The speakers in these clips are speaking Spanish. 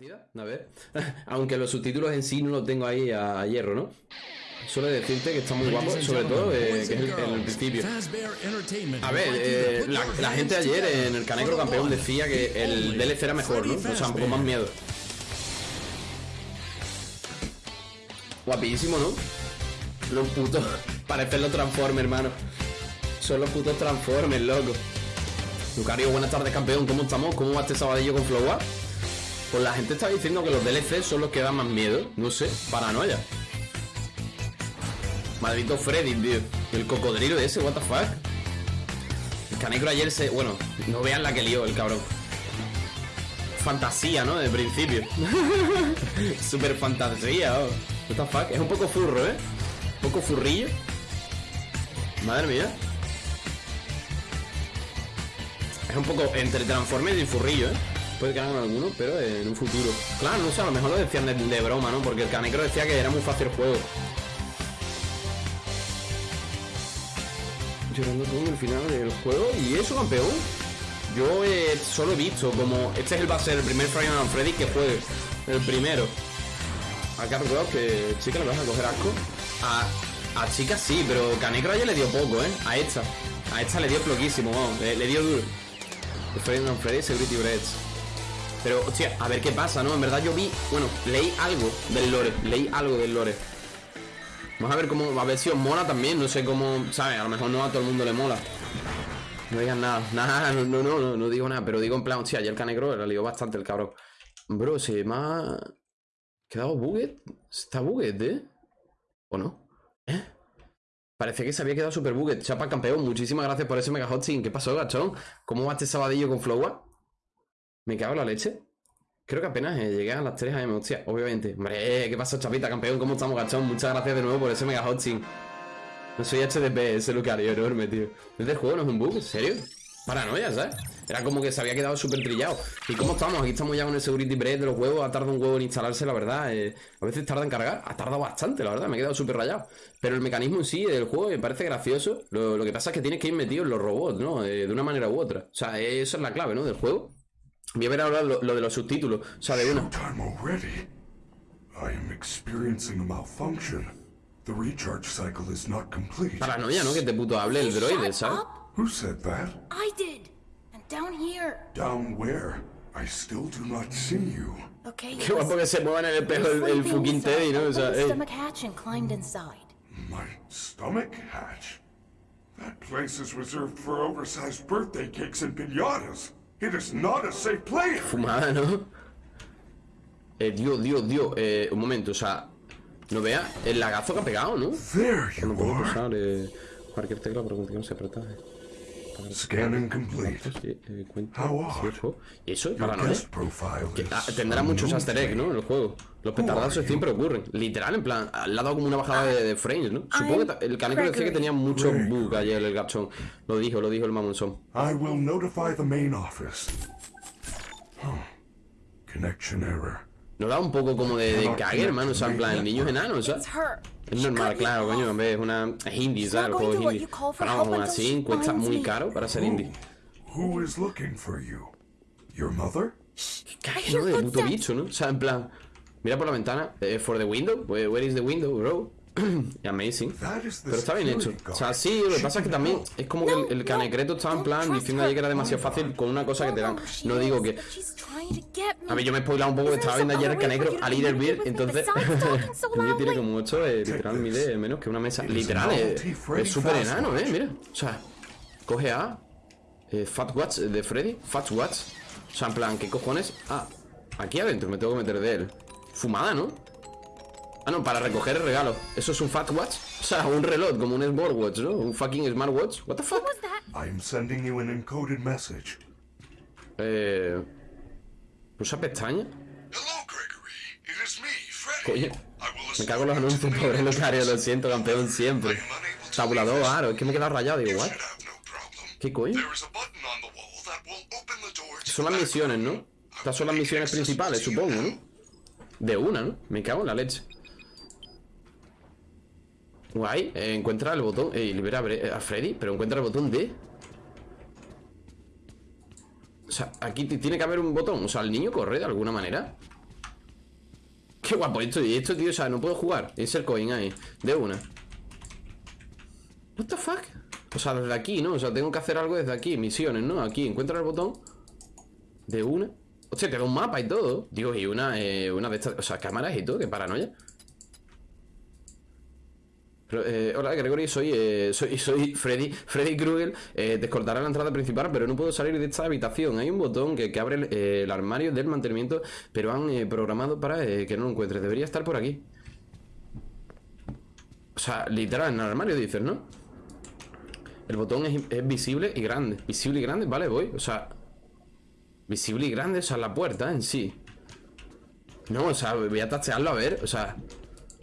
partida? A ver. Aunque los subtítulos en sí no los tengo ahí a, hierro, ¿no? Solo decirte que está muy guapo, sobre todo eh, que es el, en el principio. A ver, eh, la, gente ayer en el Canecro Campeón decía que el DLC era mejor, ¿no? O sea, con más miedo. Guapísimo, ¿no? Los putos. Parecen los Transformers, hermano. Son los putos Transformers, loco. Lucario, buenas tardes, campeón. ¿Cómo estamos? ¿Cómo va este sabadillo con Flowa? Pues la gente está diciendo que los DLC son los que dan más miedo. No sé, paranoia. Maldito Freddy, tío. El cocodrilo ese, what the fuck. El canecro ayer se. Bueno, no vean la que lió el cabrón. Fantasía, ¿no? De principio. Super fantasía, oh. What the fuck. Es un poco furro, ¿eh? Un poco furrillo. Madre mía. Es un poco entre Transformers y furrillo, ¿eh? Puede que hagan alguno, pero en un futuro. Claro, no sé, a lo mejor lo decían de, broma, ¿no? Porque el Canecro decía que era muy fácil el juego. Llorando con el final del juego. ¿Y eso, campeón? Yo eh, solo he visto como... Este es el, va a ser el primer Night Freddy que juegue. El primero. Acá recuerdo que chica le vas a coger asco. A, a chica sí, pero Canecro ya le dio poco, ¿eh? A esta. A esta le dio floquísimo, vamos. Le, dio duro. El Night Freddy Security Breads. Pero, hostia, a ver qué pasa, ¿no? En verdad yo vi, bueno, leí algo del lore, leí algo del lore. Vamos a ver cómo, a ver si os mola también, no sé cómo, ¿sabes? A lo mejor no a todo el mundo le mola. No digan nada, nada, no, no, no, no, digo nada, pero digo en plan, hostia, ayer canegro le lió bastante el cabrón. Bro, se me ha quedado buget, está buget, ¿eh? ¿O no? ¿Eh? Parece que se había quedado super buget. Chapa campeón, muchísimas gracias por ese mega hosting. ¿Qué pasó, gachón? ¿Cómo va este sabadillo con Flowa? Me cago en la leche. Creo que apenas eh, llegué a las 3 AM, hostia, obviamente. Hombre, ¿qué pasa, chapita, campeón? ¿Cómo estamos, gachón? Muchas gracias de nuevo por ese mega hosting. No soy HDP, ese Lucario enorme, tío. ¿Este juego no es un bug? ¿En serio? Paranoia, ¿sabes? Era como que se había quedado súper trillado. ¿Y cómo estamos? Aquí estamos ya con el security break de los huevos. Ha tardado un huevo en instalarse, la verdad. Eh, a veces tarda en cargar. Ha tardado bastante, la verdad. Me he quedado súper rayado. Pero el mecanismo en sí del juego me parece gracioso. Lo, que pasa es que tienes que ir metido en los robots, ¿no? Eh, de una manera u otra. O sea, eso es la clave, ¿no? Del juego. Voy a ver ahora lo, lo de los subtítulos. O sea, de una. Paranoia, ¿no? Que te puto hable el droide, ¿sabes? Who said that? I did. And down here. Down where? I still do not see you. Okay. Qué guapo que se muevan en el espejo el, el fucking Teddy, ¿no? O sea, hey. stomach hatch and climbed inside. My stomach hatch? That place is reserved for oversized birthday cakes and piñatas. It is not a safe place. Fumada, ¿no? Eh, Dios, Dios, Dios. Eh, un momento, o sea, no vea el lagazo que ha pegado, ¿no? There you no puedo usar eh, cualquier tecla para que no se apreta. Scanning complete. Eh, ¿Y eso? Para no ah, Tendrá muchos easter eggs, ¿no? En el juego. Los petardazos siempre ocurren. Literal, en plan, le ha dado como una bajada de, frames, ¿no? Supongo que el caneco decía que tenía mucho bug ayer el gapchón. Lo dijo, lo dijo el mamonzón. I will notify the main office. Connection error. No da un poco como de, de cague, hermano. O sea, en plan, el niño es enano, ¿sabes? Es normal, claro, coño. En vez, es una. Es indie, ¿sabes? El juego es indie. Pero vamos, aún así, cuesta muy caro para ser indie. Who is looking for you? Your mother? Qué cague, ¿no? De puto bicho, ¿no? O sea, en plan. Mira por la ventana. Eh, for the window. Where is the window, bro? Amazing. Pero está bien hecho. O sea, sí, lo que pasa es que también es como que el, el canecreto estaba en plan diciendo ayer que era demasiado fácil con una cosa que te dan. No digo que. A ver, yo me he spoilado un poco, estaba viendo ayer el canecro a Leader Beer, entonces. el mío tiene como 8, eh, literal mide menos que una mesa. Literal, eh, es súper enano, eh, mira. O sea, coge a. Eh, Fat Watch de Freddy. Fat Watch. O sea, en plan, ¿qué cojones? Ah, aquí adentro me tengo que meter de él. Fumada, ¿no? Ah, no, para recoger el regalo. ¿Eso es un Fat Watch? O sea, un reloj, como un Smartwatch, ¿no? Un fucking Smartwatch. What the fuck? I'm sending you an encoded message. Eh... ¿Usa pestaña? Coño. Me cago en los anuncios, pobre Lucario, lo siento, campeón siempre. Tabulador, aro, es que me he quedado rayado, digo, what? ¿Qué coño? Son las misiones, ¿no? Estas son las misiones principales, supongo, ¿no? De una, ¿no? Me cago en la leche. Guay, eh, encuentra el botón eh, libera a Freddy, pero encuentra el botón de... O sea, aquí tiene que haber un botón O sea, el niño corre de alguna manera Qué guapo esto, y esto, tío, o sea, no puedo jugar. Es el coin ahí, de una. What the fuck? O sea, desde aquí, ¿no? O sea, tengo que hacer algo desde aquí, misiones, ¿no? Aquí, encuentra el botón De una Hostia, te da un mapa y todo Digo, y una, eh, una de estas, o sea, cámaras y todo, qué paranoia eh, hola Gregory, soy, eh, soy, soy Freddy, Freddy Krueger. Eh, Descortará la entrada principal Pero no puedo salir de esta habitación. Hay un botón que, abre el, el, armario del mantenimiento Pero han programado para que no lo encuentre Debería estar por aquí. O sea, literal, en el armario dices, ¿no? El botón es, visible y grande. Visible y grande, vale, voy, o sea Visible y grande, o sea, la puerta en sí. No, o sea, voy a tachearlo a ver O sea,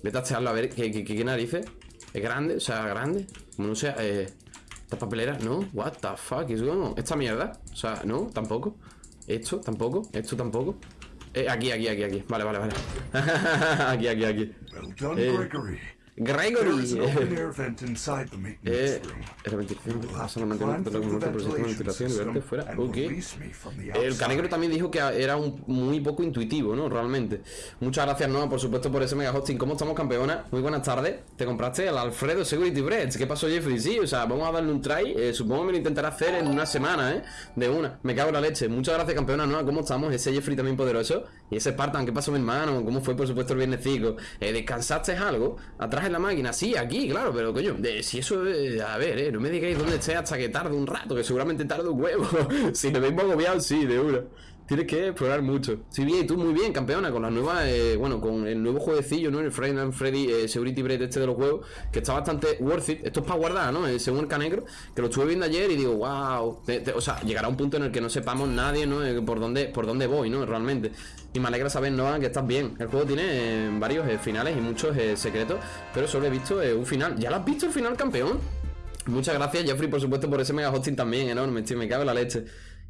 voy a tachearlo a ver ¿Qué, qué, qué narices? ¿Es grande? O sea, grande. Como no sea, eh Esta papelera, no. What the fuck is going on? Esta mierda O sea, no, tampoco. Esto, tampoco. Esto tampoco. Eh, aquí, aquí, aquí, aquí. Vale, vale, vale. Aquí, aquí, aquí. Eh, Gregory. eh, fuera. El Canegro también dijo que era un, muy poco intuitivo, ¿no? Realmente. Muchas gracias, Noah, por supuesto, por ese mega hosting. ¿Cómo estamos, campeona? Muy buenas tardes. Te compraste el Alfredo Security Breads. ¿Qué pasó, Jeffrey? Sí, o sea, vamos a darle un try. Eh, supongo que me lo intentaré hacer en una semana, ¿eh? De una. Me cago en la leche. Muchas gracias, campeona, Noah. ¿Cómo estamos? Ese Jeffrey también poderoso. Y ese Spartan, ¿qué pasó, mi hermano? ¿Cómo fue, por supuesto, el viernes Eh, ¿Descansaste algo? Atrás en la máquina, sí, aquí, claro, pero coño, si eso, a ver, eh, no me digáis dónde esté hasta que tarde un rato, que seguramente tarde un huevo. si me veis agobiado, sí, de una. Tienes que explorar mucho. Sí, bien, tú muy bien, campeona, con la nueva, eh, bueno, con el nuevo jueguecillo, ¿no? El Friday and Freddy eh, Security Break este de los juegos, que está bastante worth it. Esto es para guardar, ¿no? Eh, según el canegro, que lo estuve viendo ayer y digo, wow. o sea, llegará un punto en el que no sepamos nadie, ¿no? por dónde, por dónde voy, ¿no? Realmente. Y me alegra saber, Noah, que estás bien. El juego tiene varios finales y muchos secretos, pero solo he visto un final. ¿Ya lo has visto el final, campeón? Muchas gracias, Jeffrey, por supuesto, por ese mega hosting también, enorme, tío, me cabe la leche.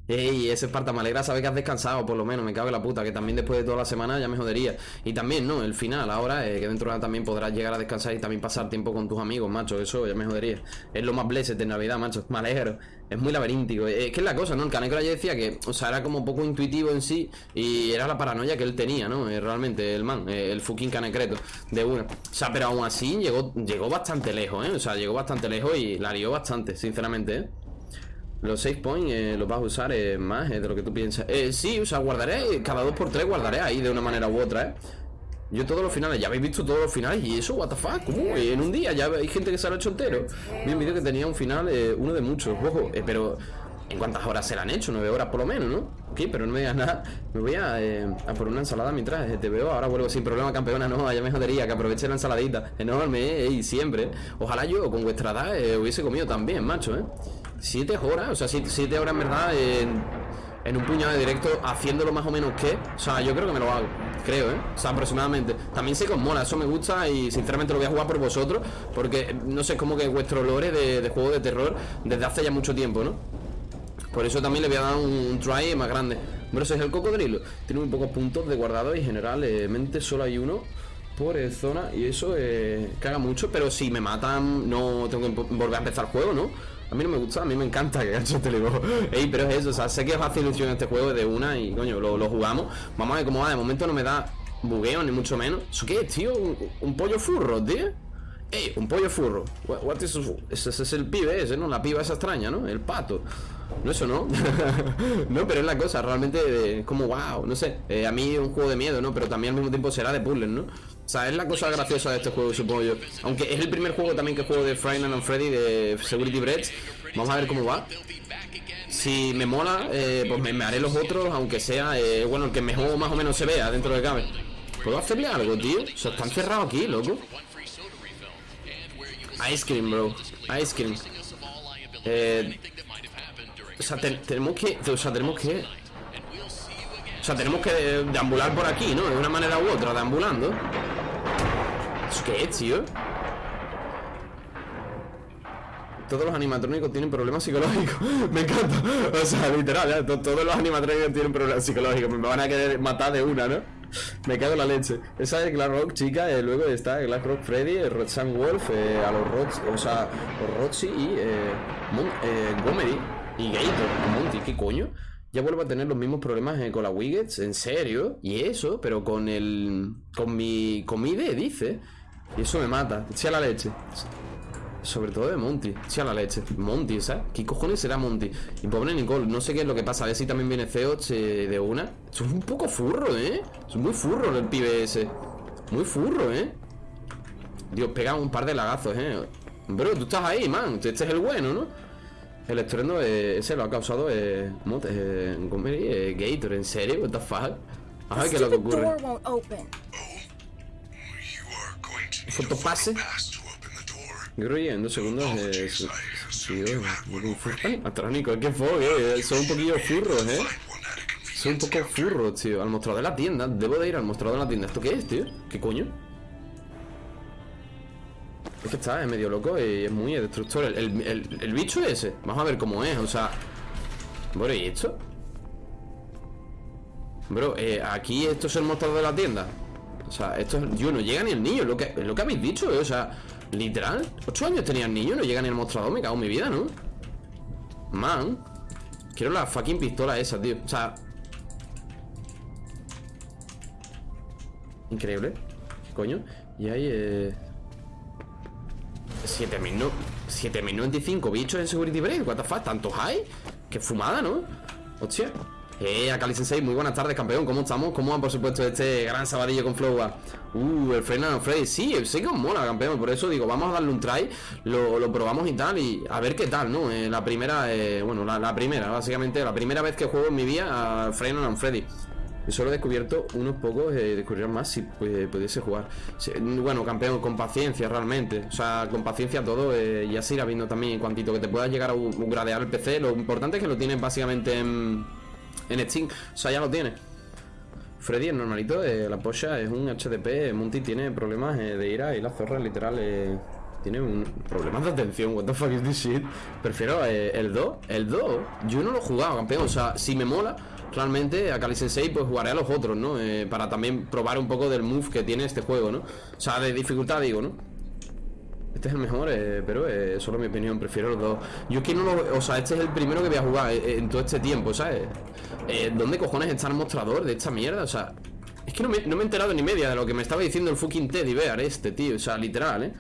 Ey, ese Esparta, me alegra saber que has descansado, por lo menos, me cago en la puta, que también después de toda la semana ya me jodería. Y también, ¿no? El final, ahora, eh, que dentro de nada también podrás llegar a descansar y también pasar tiempo con tus amigos, macho, eso ya me jodería. Es lo más blessed de Navidad, macho, me alegro. Es muy laberíntico. Es que es la cosa, ¿no? El Canecro ya decía que, o sea, era como poco intuitivo en sí y era la paranoia que él tenía, ¿no? Eh, realmente, el man, eh, el fucking Canecreto de una. O sea, pero aún así llegó, llegó bastante lejos, ¿eh? O sea, llegó bastante lejos y la lió bastante, sinceramente, ¿eh? Los 6 points eh, los vas a usar eh, más eh, de lo que tú piensas. Eh, sí, o sea, guardaré, cada 2x3 guardaré ahí de una manera u otra, ¿eh? Yo todos los finales, ya habéis visto todos los finales y eso, what the fuck, ¿cómo? En un día ya hay gente que se lo ha hecho entero. Vi un vídeo que tenía un final, uno de muchos, ojo, pero ¿en cuántas horas se lo han hecho? Nueve horas por lo menos, ¿no? Ok, pero no me digas nada. Me voy a, a por una ensalada mientras te veo. Ahora vuelvo sin problema, campeona. No, ya me jodería que aproveche la ensaladita. Enorme, ¿eh? Y siempre. Ojalá yo con vuestra edad hubiese comido también, macho, ¿eh? Siete horas, o sea, siete, horas en verdad en, un puñado de directo haciéndolo más o menos que. O sea, yo creo que me lo hago, creo, ¿eh? O sea, aproximadamente. También sé que os eso me gusta y sinceramente lo voy a jugar por vosotros, porque no sé, es como que vuestro lore de, juego de terror desde hace ya mucho tiempo, ¿no? Por eso también le voy a dar un, try más grande. Bueno, ese es el cocodrilo. Tiene muy pocos puntos de guardado y generalmente solo hay uno por zona y eso eh, caga mucho, pero si me matan no tengo que volver a empezar el juego, ¿no? A mí no me gusta, a mí me encanta que gacho te digo. Ey, pero es eso, o sea, sé que os hace ilusión este juego de una y coño, lo, jugamos. Vamos a ver cómo va, de momento no me da bugueo ni mucho menos. ¿Eso qué es, tío? ¿Un, pollo furro, tío? Ey, un pollo furro. What, is ese, ese, es el pibe ese, ¿no? La piba esa extraña, ¿no? El pato. No, eso no. no, pero es la cosa, realmente como wow, no sé. Eh, a mí es un juego de miedo, ¿no? Pero también al mismo tiempo será de puzzles, ¿no? O sea, es la cosa graciosa de este juego, supongo yo. Aunque es el primer juego también que juego de Friday and Freddy de Security Breads. Vamos a ver cómo va. Si me mola, eh, pues me, haré los otros, aunque sea, eh, bueno, el que mejor más o menos se vea dentro de cabe. ¿Puedo hacerle algo, tío? O sea, están cerrados aquí, loco. Ice cream, bro. Ice cream. Eh, o sea, tenemos que... O sea, tenemos que... O sea, tenemos que deambular por aquí, ¿no? De una manera u otra, deambulando ¿Eso qué tío? Todos los animatrónicos tienen problemas psicológicos Me encanta O sea, literal, todos los animatrónicos tienen problemas psicológicos Me van a querer matar de una, ¿no? Me cago en la leche Esa es Rock, chica eh, Luego está Rock Freddy, Roxanne Wolf eh, A los Rods, o sea, Roxy y eh, eh, Gomery Y Gator, Monty, ¿qué coño? ya vuelvo a tener los mismos problemas eh, con la Wiggets, en serio. Y eso, pero con el. Con mi. Con dice. Y eso me mata. a la leche. Sobre todo de Monty. a la leche. Monty, ¿sabes? ¿Qué cojones será Monty? Y pobre Nicole, no sé qué es lo que pasa. A ver si también viene C8 eh, de una. Es un poco furro, ¿eh? Es muy furro el pibe ese. Muy furro, ¿eh? Dios, pega un par de lagazos, ¿eh? Bro, tú estás ahí, man. Este es el bueno, ¿no? El estruendo eh, ese lo ha causado eh, eh, eh, Gator, ¿en serio? What the fuck? A ver qué es lo que ocurre. Fotopase. Creo en dos segundos eh, sí, Atrónico, es que fue, eh. Son un poquillo furros, eh. Son un poco furros, tío. Al mostrador de la tienda. Debo de ir al mostrador de la tienda. ¿Esto qué es, tío? ¿Qué coño? Es que está, es medio loco y es muy destructor. El, el, el, bicho ese. Vamos a ver cómo es, o sea. Bueno, ¿y esto? Bro, eh, aquí esto es el mostrador de la tienda. O sea, esto es. Yo no llega ni el niño, lo que, lo que habéis dicho, eh, o sea, literal. Ocho años tenía el niño, no llega ni el mostrador, me cago en mi vida, ¿no? Man. Quiero la fucking pistola esa, tío. O sea. Increíble. ¿Qué coño? Y ahí, eh. 7095 bichos en Security Break. What the fuck, ¿tantos hay? Qué fumada, ¿no? Hostia. Eh, Akali Sensei, muy buenas tardes, campeón. ¿Cómo estamos? ¿Cómo va, por supuesto, este gran sabadillo con Flowa? Uh, el Fernando Freddy. Sí, que os mola, campeón. Por eso digo, vamos a darle un try. Lo, probamos y tal. Y a ver qué tal, ¿no? Eh, la primera, eh, bueno, la, primera, básicamente, la primera vez que juego en mi vida a Fernando Freddy. Solo he descubierto unos pocos, eh, más si pudiese jugar. bueno, campeón, con paciencia realmente. O sea, con paciencia todo. Eh, ya se irá viendo también cuantito que te puedas llegar a gradear el PC. Lo importante es que lo tienes básicamente en, en Steam. O sea, ya lo tienes. Freddy es normalito, eh, la pocha es un HDP. Monty tiene problemas eh, de ira y la zorra literal eh, tiene un problemas de atención. What the fuck is this shit? Prefiero el 2. El 2, yo no lo he jugado, campeón. O sea, si me mola realmente a Kali Sensei pues jugaré a los otros, ¿no? Para también probar un poco del move que tiene este juego, ¿no? O sea, de dificultad digo, ¿no? Este es el mejor, eh, pero eh, solo mi opinión, prefiero los dos. Yo es que no lo... O sea, este es el primero que voy a jugar eh, en todo este tiempo, ¿sabes? ¿Dónde cojones está el mostrador de esta mierda? O sea, es que no me, no me he enterado ni media de lo que me estaba diciendo el fucking Teddy Bear este, tío. O sea, literal, ¿eh?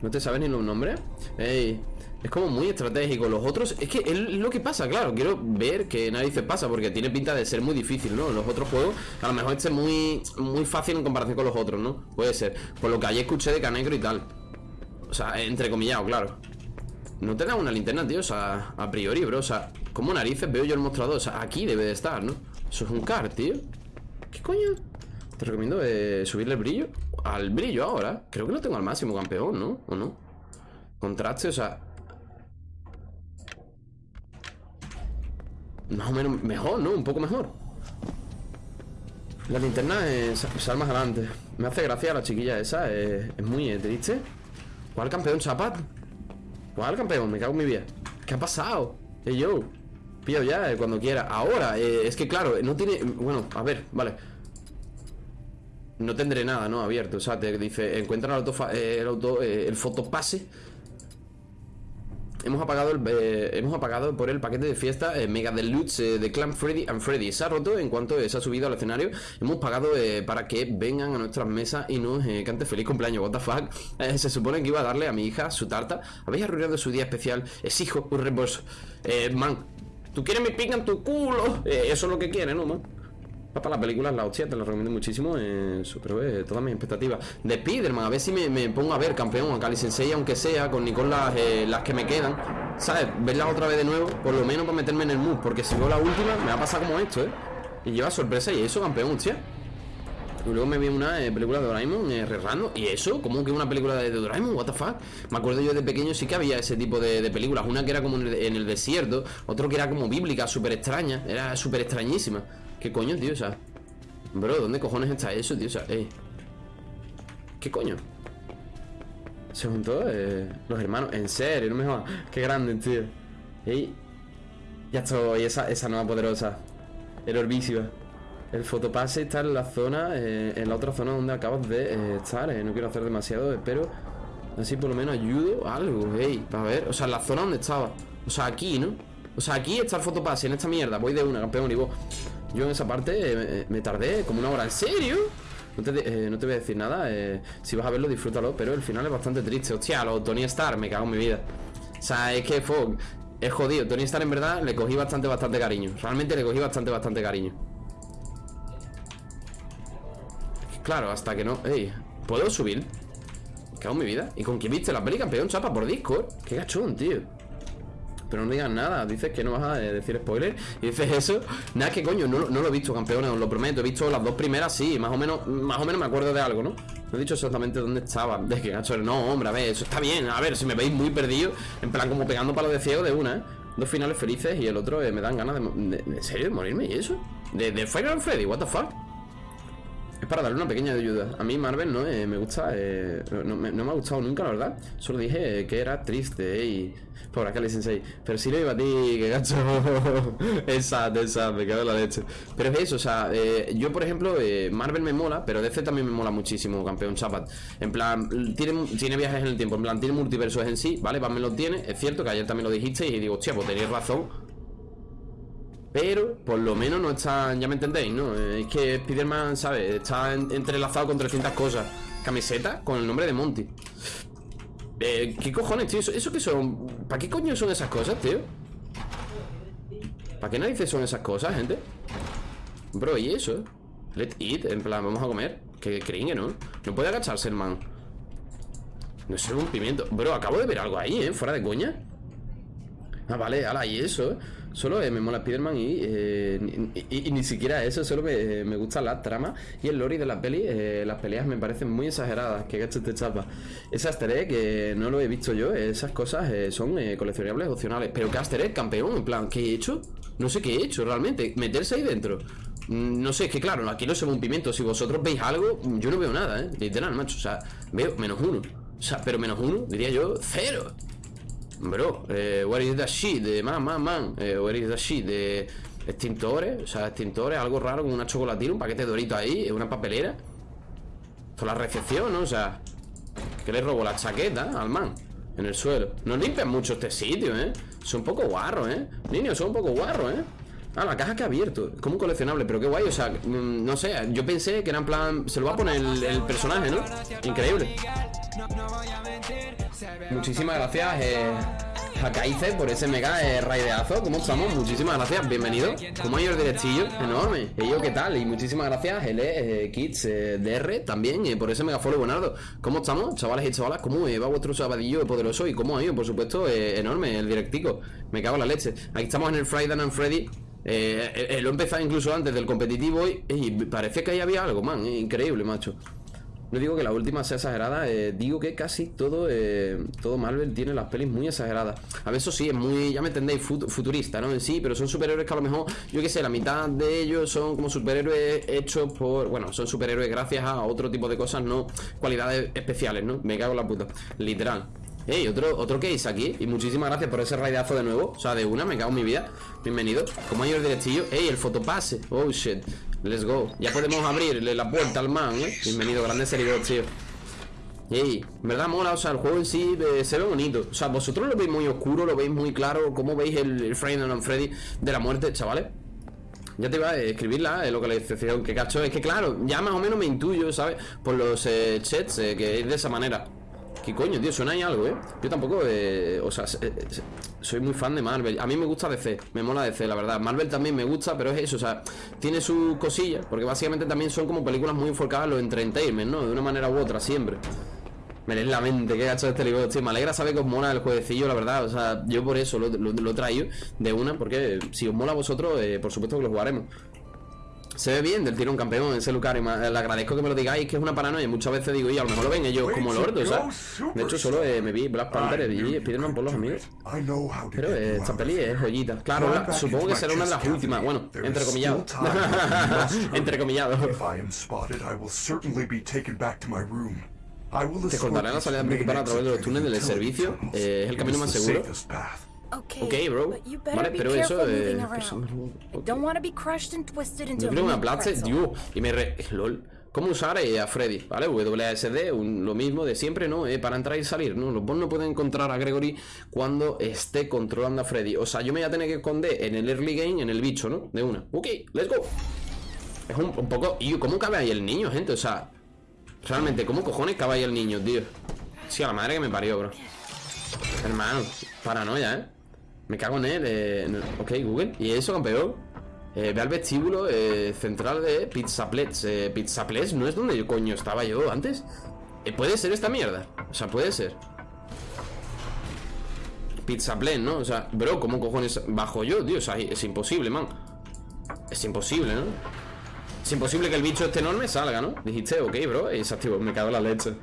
¿No te sabes ni los nombres? Ey, es como muy estratégico. Los otros, es que es lo que pasa, claro. Quiero ver que nadie se pasa porque tiene pinta de ser muy difícil, ¿no? Los otros juegos, a lo mejor este es muy, muy fácil en comparación con los otros, ¿no? Puede ser. Por lo que ayer escuché de Canegro y tal. O sea, entrecomillado, claro. No te da una linterna, tío. O sea, a priori, bro. O sea, como narices veo yo el mostrador? O sea, aquí debe de estar, ¿no? Eso es un car, tío. ¿Qué coño? Te recomiendo eh, subirle el brillo. Al brillo ahora. Creo que lo tengo al máximo, campeón, ¿no? ¿O no? Contraste, o sea, Más o menos mejor, ¿no? Un poco mejor La linterna es sal más adelante Me hace gracia la chiquilla esa Es, muy eh, triste ¿Cuál campeón, Chapat? ¿Cuál campeón? Me cago en mi vida ¿Qué ha pasado? Hey, yo Pillo ya, eh, cuando quiera Ahora, eh, es que claro, no tiene... Bueno, a ver, vale No tendré nada, ¿no? Abierto O sea, te dice Encuentra el auto... El, auto, el fotopase hemos apagado, el, eh, hemos apagado por el paquete de fiesta eh, Mega Deluxe eh, de Clan Freddy and Freddy. Se ha roto en cuanto se ha subido al escenario. Hemos pagado para que vengan a nuestras mesas y nos cante feliz cumpleaños. What the fuck. se supone que iba a darle a mi hija su tarta. Habéis arruinado su día especial. Es hijo, un reembolso. man, tú quieres mi pica tu culo. eso es lo que quiere, ¿no, man? Para la película la hostia, te la recomiendo muchísimo. Eh, superé todas mis expectativas. De Spiderman, a ver si me, pongo a ver campeón a Cali Sensei, aunque sea, con Nicole las, eh, las que me quedan. ¿Sabes? Verlas otra vez de nuevo, por lo menos para meterme en el mood. Porque si veo la última, me va a pasar como esto, ¿eh? Y lleva sorpresa y eso, campeón, hostia. Y luego me vi una eh, película de Doraemon, eh, ¿Y eso? ¿Cómo que una película de, Doraemon? ¿What the fuck? Me acuerdo yo de pequeño sí que había ese tipo de, películas. Una que era como en el, en el desierto, otro que era como bíblica, súper extraña. Era súper extrañísima. ¿Qué coño, tío? O sea, bro, ¿dónde cojones está eso, tío? O sea, ey. ¿Qué coño? Se juntó eh, los hermanos. En serio, no me jodas. Qué grande, tío. Ey. Ya estoy, esa, esa nueva poderosa. El orbísima. El fotopase está en la zona, eh, en la otra zona donde acabas de eh, estar. no quiero hacer demasiado, espero. Así por lo menos ayudo algo, ey, para ver. O sea, en la zona donde estaba. O sea, aquí, ¿no? O sea, aquí está el fotopase, en esta mierda Voy de una, campeón, y vos Yo en esa parte eh, me tardé como una hora. ¿En serio? No te, eh, no te voy a decir nada eh, Si vas a verlo, disfrútalo Pero el final es bastante triste. Hostia, lo Tony Stark, me cago en mi vida. O sea, es que Fog Es jodido. Tony Stark en verdad le cogí bastante, bastante cariño. Realmente le cogí bastante, bastante cariño. Claro, hasta que no... Ey, ¿puedo subir? Me cago en mi vida. ¿Y con quién viste la peli campeón, chapa? Por Discord. Qué gachón, tío pero no digas nada, dices que no vas a eh, decir spoiler Y dices eso, nada que coño, no, lo he visto campeones, os lo prometo He visto las dos primeras, sí, más o menos Más o menos me acuerdo de algo, ¿no? No he dicho exactamente dónde estaba De que gacho, no, hombre, a ver, eso está bien A ver, si me veis muy perdido En plan como pegando palos de ciego de una, ¿eh? Dos finales felices y el otro eh, me dan ganas de, ¿En serio? ¿De morirme y eso? ¿De, de Final Freddy? ¿What the fuck? Es para darle una pequeña ayuda. A mí Marvel no eh, me gusta, eh, no, me, ha gustado nunca, la verdad. Solo dije que era triste y... Por acá le Sensei. Pero si lo iba a ti, que gacho. exacto, exacto, me quedo la leche. Pero es eso, o sea, eh, yo por ejemplo, Marvel me mola, pero DC también me mola muchísimo, campeón Chapat. En plan, tiene, tiene viajes en el tiempo, en plan, tiene multiversos en sí, ¿vale? Batman lo tiene. Es cierto que ayer también lo dijiste y digo, hostia, pues tenéis razón. Pero por lo menos no están, ya me entendéis, ¿no? Es que Spiderman, ¿sabes? Está entrelazado con 300 cosas. Camiseta con el nombre de Monty. Eh, ¿Qué cojones, tío? ¿Eso, ¿Eso qué son? ¿Para qué coño son esas cosas, tío? ¿Para qué narices son esas cosas, gente? Bro, ¿y eso? Let eat, en plan, vamos a comer Que creen ¿no? No puede agacharse el man No sé, un pimiento Bro, acabo de ver algo ahí, ¿eh? Fuera de coña Ah, vale, ala, y eso, ¿eh? Solo eh, me mola Spiderman y, eh, y, ni siquiera eso, solo me, me gusta la trama y el lore de la peli. Eh, las peleas me parecen muy exageradas. Que gacho te chapa. Ese Aster que no lo he visto yo, esas cosas son coleccionables opcionales. Pero que Aster campeón, en plan, ¿qué he hecho? No sé qué he hecho realmente. Meterse ahí dentro. Mm, no sé, es que claro, aquí no se ve un pimiento. Si vosotros veis algo, yo no veo nada, ¿eh? Literal, macho. O sea, veo menos uno. O sea, pero menos uno, diría yo, cero. Bro, eh, what is that shit? De man, man, man. Eh, what is that shit? De extintores, o sea, extintores, algo raro con una chocolatina, un paquete de dorito ahí, una papelera. Esto es la recepción, ¿no? O sea, que le robo la chaqueta al man en el suelo. No limpian mucho este sitio, ¿eh? Son un poco guarros, ¿eh? Niños, son un poco guarros, ¿eh? Ah, la caja que ha abierto, como un coleccionable, pero qué guay, o sea, mm, no sé, yo pensé que era en plan, se lo va a poner el, el personaje, ¿no? Increíble. Muchísimas gracias, eh, Hakaize, por ese mega eh, raideazo. ¿Cómo estamos? Muchísimas gracias, bienvenido. ¿Cómo ha ido el directillo? Enorme. ¿Y yo qué tal? Y muchísimas gracias, L eh, Kids eh, DR también, eh, por ese mega follow, Buenardo. ¿Cómo estamos, chavales y chavalas? ¿Cómo va vuestro sabadillo poderoso? ¿Y cómo ha ido? Por supuesto, enorme el directico. Me cago en la leche. Aquí estamos en el Friday and Freddy. Eh, lo he empezado incluso antes del competitivo y, y parece que ahí había algo, man. Increíble, macho. No digo que la última sea exagerada, eh, digo que casi todo, eh, todo Marvel tiene las pelis muy exageradas. A ver, eso sí, es muy, ya me entendéis, futurista, ¿no? En sí, pero son superhéroes que a lo mejor, yo qué sé, la mitad de ellos son como superhéroes hechos por, bueno, son superhéroes gracias a otro tipo de cosas, no cualidades especiales, ¿no? Me cago en la puta, literal. Ey, otro, otro case aquí Y muchísimas gracias por ese raidazo de nuevo O sea, de una, me cago en mi vida Bienvenido Como ha ido el directillo Ey, el fotopase Oh, shit Let's go. Ya podemos abrirle la puerta al man, ¿eh? Bienvenido, grande seguidor, tío. Ey, verdad mola, o sea, el juego en sí se ve bonito. O sea, vosotros lo veis muy oscuro, lo veis muy claro. ¿Cómo veis el, el Friday Freddy de la muerte, chavales? Ya te iba a escribir la eh, localización que cacho. Es que claro, ya más o menos me intuyo, ¿sabes? Por los eh, chats eh, que es de esa manera. ¿Qué coño, tío? Suena ahí algo, ¿eh? Yo tampoco, eh, o sea, soy muy fan de Marvel. A mí me gusta DC, me mola DC, la verdad. Marvel también me gusta, pero es eso, o sea, tiene sus cosillas, porque básicamente también son como películas muy enfocadas en los entertainment, ¿no? De una manera u otra, siempre. Me lees la mente, qué gacho este libro. Me alegra saber que os mola el jueguecillo, la verdad. O sea, yo por eso lo, lo, traigo de una, porque si os mola a vosotros, eh, por supuesto que lo jugaremos. Se ve bien del tiro un campeón ese Lucario. Le agradezco que me lo digáis, que es una paranoia. Muchas veces digo, y a lo mejor lo ven ellos como lordo, ¿sabes? De hecho, solo eh, me vi Black Panther y Spiderman por los amigos. Pero eh, esta peli es joyita. Claro, supongo que será una de las últimas. Bueno, entrecomillado. entrecomillado. Te contaré la salida principal a través de los túneles del servicio. Eh, es el camino más seguro. Ok, bro. Vale, pero eso eh, Yo creo que me aplaste, Dios. Y me re... LOL. ¿Cómo usar eh, a Freddy? ¿Vale? WASD, lo mismo de siempre, ¿no? Eh, para entrar y salir, ¿no? Los bots no pueden encontrar a Gregory cuando esté controlando a Freddy. O sea, yo me voy a tener que esconder en el early game, en el bicho, ¿no? De una. Ok, let's go. Es un, poco... ¿Y cómo cabe ahí el niño, gente? O sea, realmente, ¿cómo cojones cabe ahí el niño, tío? Sí, a la madre que me parió, bro. Hermano, paranoia, ¿eh? Me cago en él. Eh, ok, Google. ¿Y eso, campeón? Eh, ve al vestíbulo eh, central de Pizzaplets. Eh, Pizzaplets no es donde yo coño estaba yo antes. Eh, puede ser esta mierda. O sea, puede ser. Pizzaplets, ¿no? O sea, bro, ¿cómo cojones bajo yo, tío? O sea, es imposible, man. Es imposible, ¿no? Es imposible que el bicho este enorme salga, ¿no? Dijiste, ok, bro, es activo, me cago en la leche.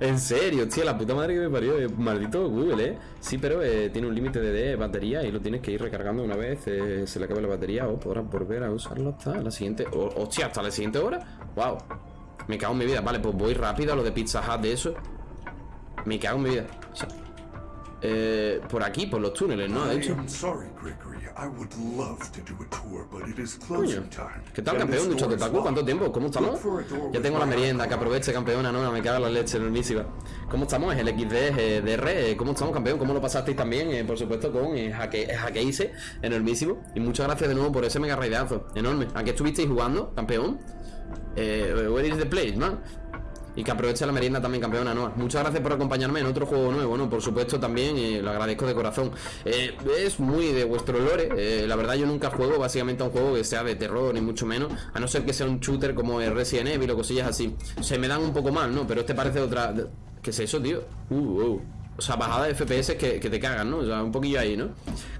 En serio, tío, la puta madre que me parió. Eh, maldito Google, ¿eh? Sí, pero eh, tiene un límite de, batería y lo tienes que ir recargando una vez eh, se le acabe la batería o podrás volver a usarlo hasta la siguiente... hostia, hasta la siguiente hora. Wow. Me cago en mi vida. Vale, pues voy rápido a lo de Pizza Hut de eso. Me cago en mi vida. O sea, por aquí, por los túneles, ¿no? De hecho. Coño. ¿Qué tal, campeón? Ducho de ¿cuánto tiempo? ¿Cómo estamos? Ya tengo la merienda, que aproveche, campeona, no, me caga la leche enormísima. ¿Cómo estamos? Es el XD DR. Eh, ¿Cómo estamos, campeón? ¿Cómo lo pasasteis también? Eh, por supuesto, con eh, Hakeice, enormísimo. Y muchas gracias de nuevo por ese mega raidazo. Enorme. ¿A qué estuvisteis jugando, campeón? Eh, where is the place, man? Y que aproveche la merienda también, campeona Noah. Muchas gracias por acompañarme en otro juego nuevo, ¿no? Por supuesto, también eh, lo agradezco de corazón. Eh, es muy de vuestro lore. Eh, la verdad, yo nunca juego básicamente a un juego que sea de terror, ni mucho menos. A no ser que sea un shooter como el Resident Evil o cosillas así. Se me dan un poco mal, ¿no? Pero este parece otra. ¿Qué es eso, tío? Uh, uh. O sea, bajada de FPS que, te cagan, ¿no? O sea, un poquillo ahí, ¿no?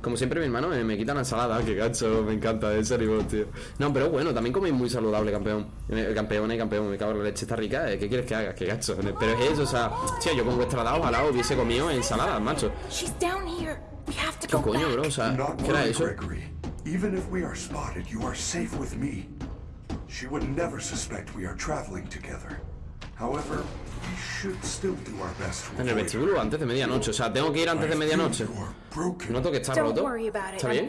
Como siempre, mi hermano me, quita la ensalada. Que gacho, me encanta ese nivel, tío. No, pero bueno, también coméis muy saludable, campeón. Eh, campeón y campeón, me cago en la leche, está rica. ¿Qué quieres que haga? Que gacho. Pero es eso, o sea, tío, yo con vuestra ojalá hubiese comido ensalada, macho. ¿Qué coño, bro? O sea, ¿qué era eso? Even if we are spotted, you are safe with me. She would never suspect we are traveling together. El vestíbulo antes de medianoche. O sea, tengo que ir antes de medianoche. Noto que está roto. ¿Está bien?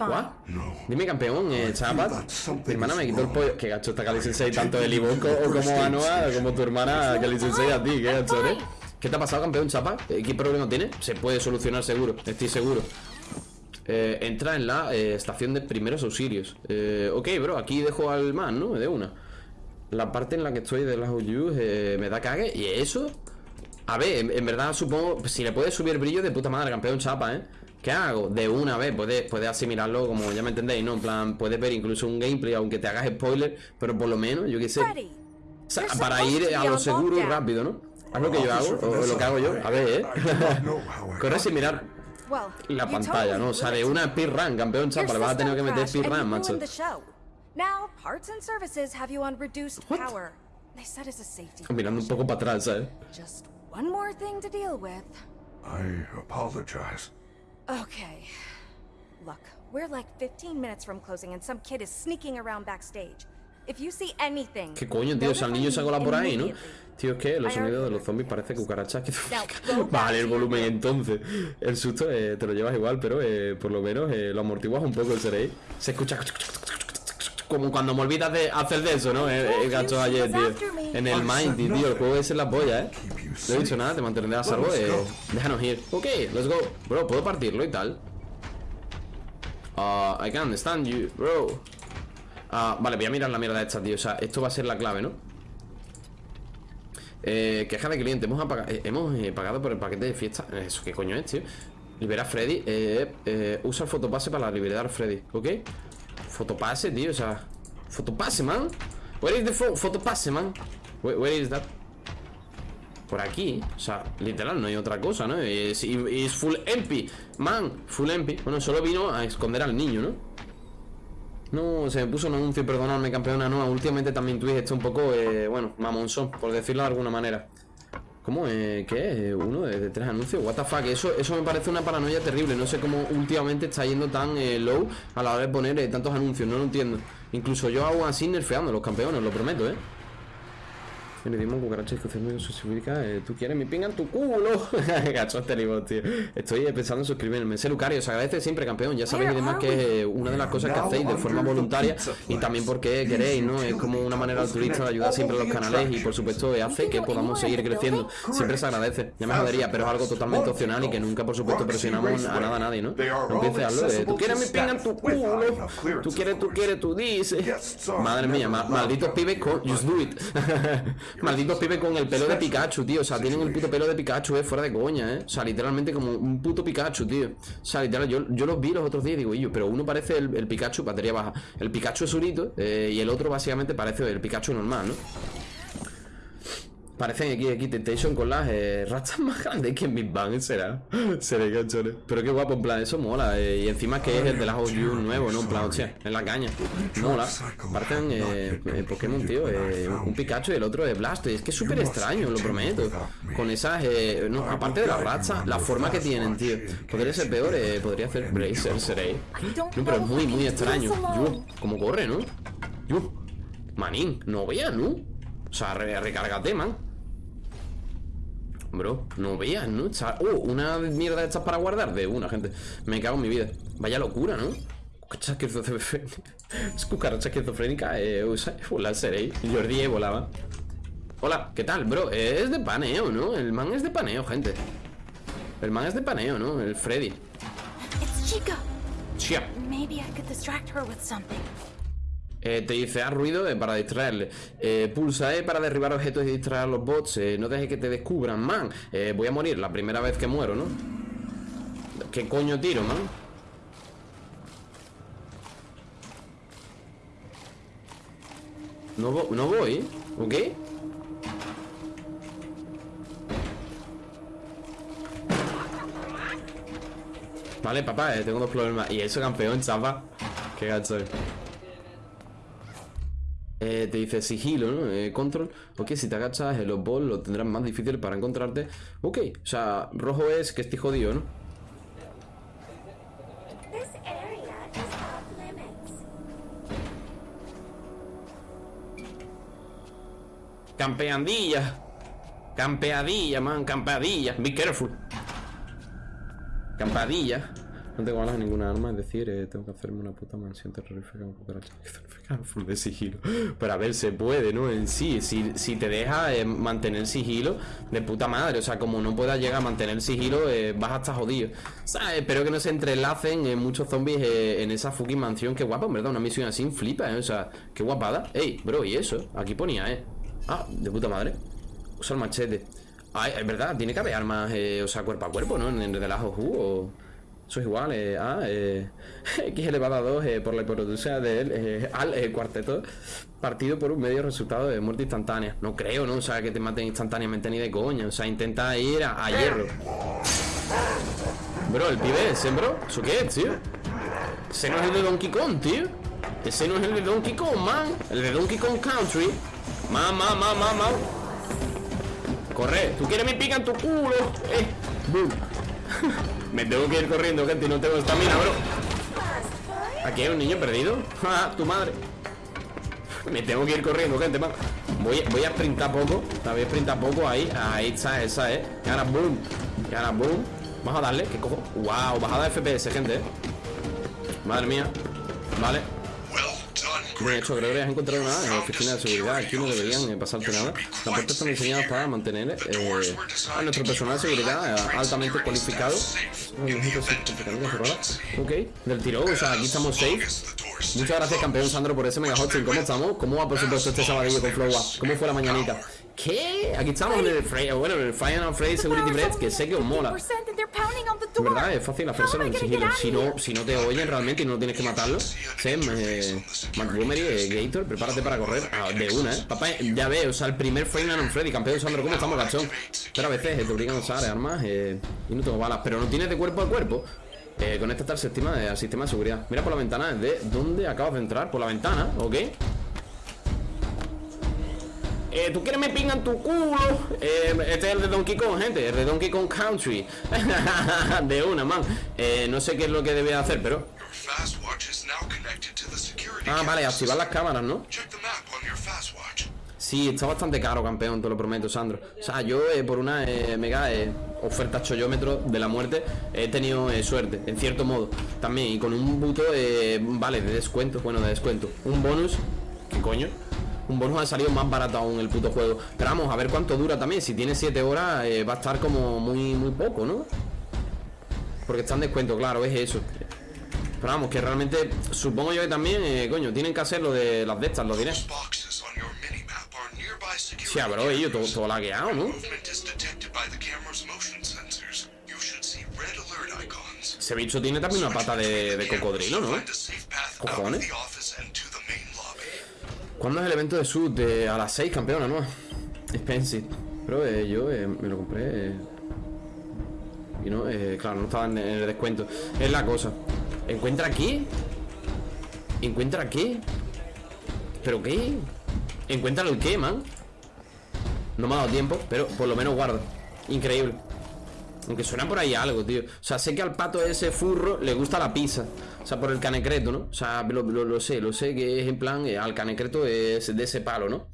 Dime, campeón, eh, Chapat. Mi hermana me quitó el pollo. Que gacho está Kali Sensei tanto el Iboco o como Anoa, como tu hermana Kali Sensei a ti. Qué gacho, ¿eh? ¿Qué te ha pasado, campeón Chapa? Eh, ¿Qué problema tiene? Se puede solucionar seguro, estoy seguro. Eh, entra en la eh, estación de primeros auxilios. Eh, ok, bro, aquí dejo al man, ¿no? De una la parte en la que estoy de las OUs eh, me da cague. Y eso, a ver, en, verdad supongo, si le puedes subir brillo de puta madre, campeón chapa, ¿eh? ¿Qué hago? De una vez, puedes, puedes asimilarlo como ya me entendéis, ¿no? En plan, puedes ver incluso un gameplay, aunque te hagas spoiler, pero por lo menos, yo qué sé. para ir a lo seguro y rápido, ¿no? Haz lo que yo hago, o lo que hago yo. A ver, ¿eh? Corre sin mirar la pantalla, ¿no? O sea, de una speedrun, campeón chapa, le vas a tener que meter speedrun, macho. Now, parts and services have you on reduced what? power. They said it's a safety. Mirando un poco para atrás, ¿eh? Just one more thing to deal with. I apologize. Okay. Look, we're like 15 minutes from closing and some kid is sneaking around backstage. If you see anything, ¿Qué coño, tío? O sea, el niño se ha colado por ahí, ¿no? Tío, es que los sonidos de los zombies parece cucarachas que... vale, el volumen entonces. El susto eh, te lo llevas igual, pero eh, por lo menos eh, lo amortiguas un poco el seréis. Se escucha como cuando me olvidas de hacer de eso, ¿no? El, gacho ayer, tío. En el Mind, tío. El juego es en la polla, ¿eh? No he dicho nada, te mantendré a salvo. Eh, déjanos ir. Ok, let's go. Bro, puedo partirlo y tal. Uh, I can understand you, bro. Uh, vale, voy a mirar la mierda esta, tío. O sea, esto va a ser la clave, ¿no? Eh, queja de cliente. Hemos, eh, hemos eh, pagado por el paquete de fiesta. ¿Eso qué coño es, tío? Libera a Freddy. Eh, eh, usa el fotopase para liberar a Freddy, ¿ok? Fotopase, tío, o sea Fotopase, man Where is the fotopase, man where, is that? Por aquí, o sea, literal, no hay otra cosa, ¿no? Es, full empty Man, full empty Bueno, solo vino a esconder al niño, ¿no? No, se me puso un anuncio, perdonadme, campeona, no Últimamente también Twitch está un poco, eh, bueno, mamonzón Por decirlo de alguna manera ¿Cómo? Eh, ¿Qué? Eh, ¿Uno de, tres anuncios? What the fuck, eso, eso me parece una paranoia terrible No sé cómo últimamente está yendo tan eh, low A la hora de poner eh, tantos anuncios, no lo entiendo Incluso yo hago así nerfeando los campeones, lo prometo, ¿eh? En idioma cucaracha discusión significa eh, tú quieres mi pinga en tu culo. Gacho este libro, tío. Estoy pensando en suscribirme. Sé Lucario, os agradece siempre, campeón. Ya sabéis y demás que es una de las cosas que hacéis de forma voluntaria y también porque queréis, ¿no? Es como una manera altruista de ayudar siempre a los canales y por supuesto hace que podamos seguir creciendo. Siempre se agradece. Ya me jodería, pero es algo totalmente opcional y que nunca, por supuesto, presionamos a nada a nadie, ¿no? No empieces a hablar de tú quieres mi pinga en tu culo. Tú quieres, tú quieres, tú dices. Madre mía, malditos pibes con Just Do It. Malditos pibes con el pelo de Pikachu, tío. O sea, tienen el puto pelo de Pikachu, eh, fuera de coña, eh. O sea, literalmente como un puto Pikachu, tío. O sea, literal, yo, yo los vi los otros días y digo, yo, pero uno parece el, Pikachu, batería baja. El Pikachu es urito eh, y el otro básicamente parece el Pikachu normal, ¿no? Parecen aquí, aquí Temptation con las eh, ratas más grandes que en Big Bang, será. Seré canchones. Pero qué guapo, en plan, eso mola. Eh, y encima que es el de las OU nuevo, ¿no? En plan, hostia, en la caña. Mola. Parecen eh, eh Pokémon, tío. Eh, un Pikachu y el otro de Blast. Es que es súper extraño, lo prometo. Con esas, no, aparte de las ratas, la forma que tienen, tío. Podría ser peor, podría hacer Bracer, seré. No, pero es muy, muy extraño. Yo, como corre, ¿no? Yo, manín, no veas, ¿no? O sea, re recárgate, man. Bro, no veas, ¿no? Oh, una mierda de estas para guardar de una, gente. Me cago en mi vida. Vaya locura, ¿no? Es cucaracha esquizofrénica. Eh, hola, seré. Jordi volaba. Hola, ¿qué tal, bro? Es de paneo, ¿no? El man es de paneo, gente. El man es de paneo, ¿no? El Freddy. Chica. Chica. Maybe I could distract her with something. Eh, te dice, haz ruido eh, para distraerle. Eh, pulsa E para derribar objetos y distraer a los bots. no dejes que te descubran, man. voy a morir la primera vez que muero, ¿no? ¿Qué coño tiro, man? No, no voy, ¿ok? Vale, papá, tengo dos problemas. Y eso, campeón, chapa. Qué gacho. Eh, te dice sigilo, ¿no? Eh, control. Ok, si te agachas, los boss lo tendrás más difícil para encontrarte. Ok, o sea, rojo es que estoy jodido, ¿no? Campeadilla. Campeadilla, man, campeadilla. Be careful. Campeadilla. No tengo balas ninguna arma, es decir, eh, tengo que hacerme una puta mansión terrorífica con cucaracha full de sigilo. Pero a ver, se puede, ¿no? En sí, si, si te deja eh, mantener sigilo, de puta madre. O sea, como no puedas llegar a mantener sigilo, eh, vas hasta jodido. O sea, espero que no se entrelacen muchos zombies en esa fucking mansión. Qué guapa, en verdad, una misión así flipa, ¿eh? O sea, qué guapada. Ey, bro, y eso, aquí ponía, ¿eh? Ah, de puta madre. Usa el machete. Ay, es verdad, tiene que haber armas, o sea, cuerpo a cuerpo, ¿no? En el relajo, o... Eso es igual eh, a eh, x elevado a 2 eh, por la hipotenusa del eh, al eh, cuarteto partido por un medio resultado de muerte instantánea. No creo, ¿no? O sea, que te maten instantáneamente ni de coña. O sea, intenta ir a, hierro. Bro, el pibe ese, bro. ¿Eso qué es, tío? Ese no es el de Donkey Kong, tío. Ese no es el de Donkey Kong, man. El de Donkey Kong Country. Man, man, man, man, man. Corre. ¿Tú quieres mi pica en tu culo? Me tengo que ir corriendo, gente, y no tengo estamina, bro. ¿Aquí hay un niño perdido? ¡Ah, tu madre! Me tengo que ir corriendo, gente, man Voy, voy a sprintar poco. A sprintar poco, ahí. Ahí está, esa, eh. Y ahora boom. Y ahora boom. Vamos a darle, ¿qué cojo? Wow, bajada de FPS, gente, eh. Madre mía. Vale Bien hecho, creo que has encontrado nada en la oficina de seguridad. Aquí no deberían eh, pasarte nada. Las puertas están diseñadas para mantener eh, a nuestro personal de seguridad eh, altamente cualificado. Ok, del tiro, o sea, aquí estamos safe. Muchas gracias, campeón Sandro, por ese mega hosting. ¿Cómo estamos? ¿Cómo va, por supuesto, este sabadillo con Flow ¿Cómo fue la mañanita? ¿Qué? Aquí estamos en el bueno, en el Final Freddy Security Bread, que sé que os mola. En verdad, es fácil hacérselo en sigilo. Si no, si no te oyen realmente y no tienes que matarlo. Sem, eh, Montgomery, eh, Gator, prepárate para correr ah, de una, eh. Papá, ya veo, o sea, el primer Final Freddy, campeón Sandro, ¿cómo estamos, gachón? Pero a veces eh, te obligan a usar armas eh, y no tengo balas, pero no tienes de cuerpo a cuerpo. Eh, conecta al sistema, al sistema de seguridad. Mira por la ventana, ¿de dónde acabas de entrar? Por la ventana, ¿ok? Eh, ¿Tú quieres me pingan tu culo? Eh, este es el de Donkey Kong, gente El de Donkey Kong Country De una, man eh, No sé qué es lo que debe hacer, pero Ah, vale, activar las cámaras, ¿no? Sí, está bastante caro, campeón, te lo prometo, Sandro. O sea, yo eh, por una eh, mega eh, oferta chollómetro de la muerte he tenido suerte, en cierto modo. También, y con un buto, vale, de descuento, bueno, de descuento. Un bonus, ¿qué coño? Un bonus ha salido más barato aún el puto juego. Pero vamos, a ver cuánto dura también. Si tiene 7 horas, va a estar como muy, muy poco, ¿no? Porque está en descuento, claro, es eso. Pero vamos, que realmente supongo yo que también, coño, tienen que hacer lo de las de estas, lo diré. Sí, bro, ello todo, todo lagueado, ¿no? Ese bicho tiene también una pata de, de cocodrilo, ¿no? Cojones. ¿Cuándo es el evento de Sud? a las 6, campeona, ¿no? Expensive. Pero eh, yo eh, me lo compré. Eh, y no, claro, no estaba en el descuento. Es la cosa. ¿Encuentra aquí? ¿Encuentra aquí? ¿Pero qué? ¿Encuentra el qué, man? No me ha dado tiempo, pero por lo menos guardo Increíble Aunque suena por ahí algo, tío O sea, sé que al pato ese furro le gusta la pizza O sea, por el canecreto, ¿no? O sea, lo, sé, lo sé que es en plan eh, Al canecreto es de ese palo, ¿no?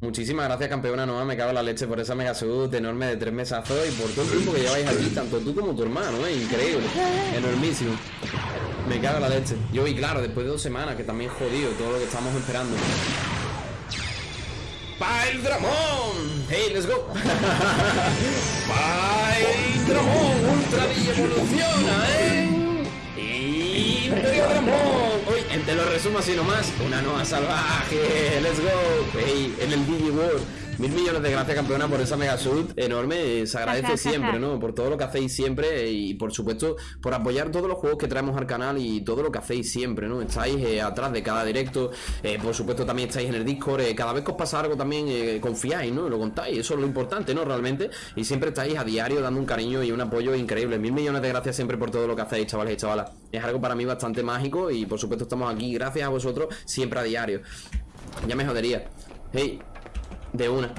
Muchísimas gracias, campeona Noa. Me cago en la leche por esa mega sud enorme de tres mesazos y por todo el tiempo que lleváis aquí, tanto tú como tu hermano, ¿eh? Increíble. Enormísimo. Me cago en la leche. Yo, y claro, después de dos semanas, que también jodido todo lo que estamos esperando. ¡Pile Dramón! ¡Hey, let's go! ¡Pile Dramón! ¡Ultra evoluciona, eh! ¡Imperio Dramón! Uy, te lo resumo así nomás. Una nueva salvaje. ¡Let's go! ¡Hey! En el Digi World. Mil millones de gracias, campeona, por esa mega sud enorme. Se agradece siempre, ¿no? Por todo lo que hacéis siempre y, por supuesto, por apoyar todos los juegos que traemos al canal y todo lo que hacéis siempre, ¿no? Estáis eh, atrás de cada directo. Eh, por supuesto, también estáis en el Discord. Eh, cada vez que os pasa algo, también confiáis, ¿no? Lo contáis. Eso es lo importante, ¿no? Realmente. Y siempre estáis a diario dando un cariño y un apoyo increíble. Mil millones de gracias siempre por todo lo que hacéis, chavales y chavalas. Es algo para mí bastante mágico y, por supuesto, estamos aquí gracias a vosotros siempre a diario. Ya me jodería. Hey, de una.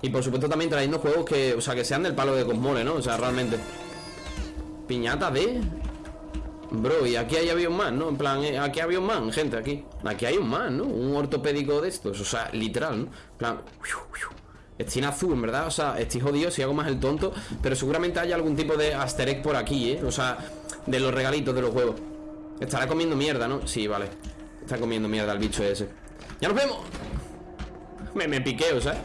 Y por supuesto también trayendo juegos que, o sea, que sean del palo de Cosmole, ¿no? O sea, realmente Piñata de... Bro, y aquí hay avión más, ¿no? En plan, eh, aquí había un man, gente, aquí Aquí hay un man, ¿no? Un ortopédico de estos O sea, literal, ¿no? En plan Estoy en azul, verdad, o sea, estoy jodido si hago más el tonto Pero seguramente haya algún tipo de aster por aquí, ¿eh? O sea, de los regalitos de los juegos Estará comiendo mierda, ¿no? Sí, vale Está comiendo mierda el bicho ese ¡Ya nos vemos! Me, me piqueo, ¿sabes?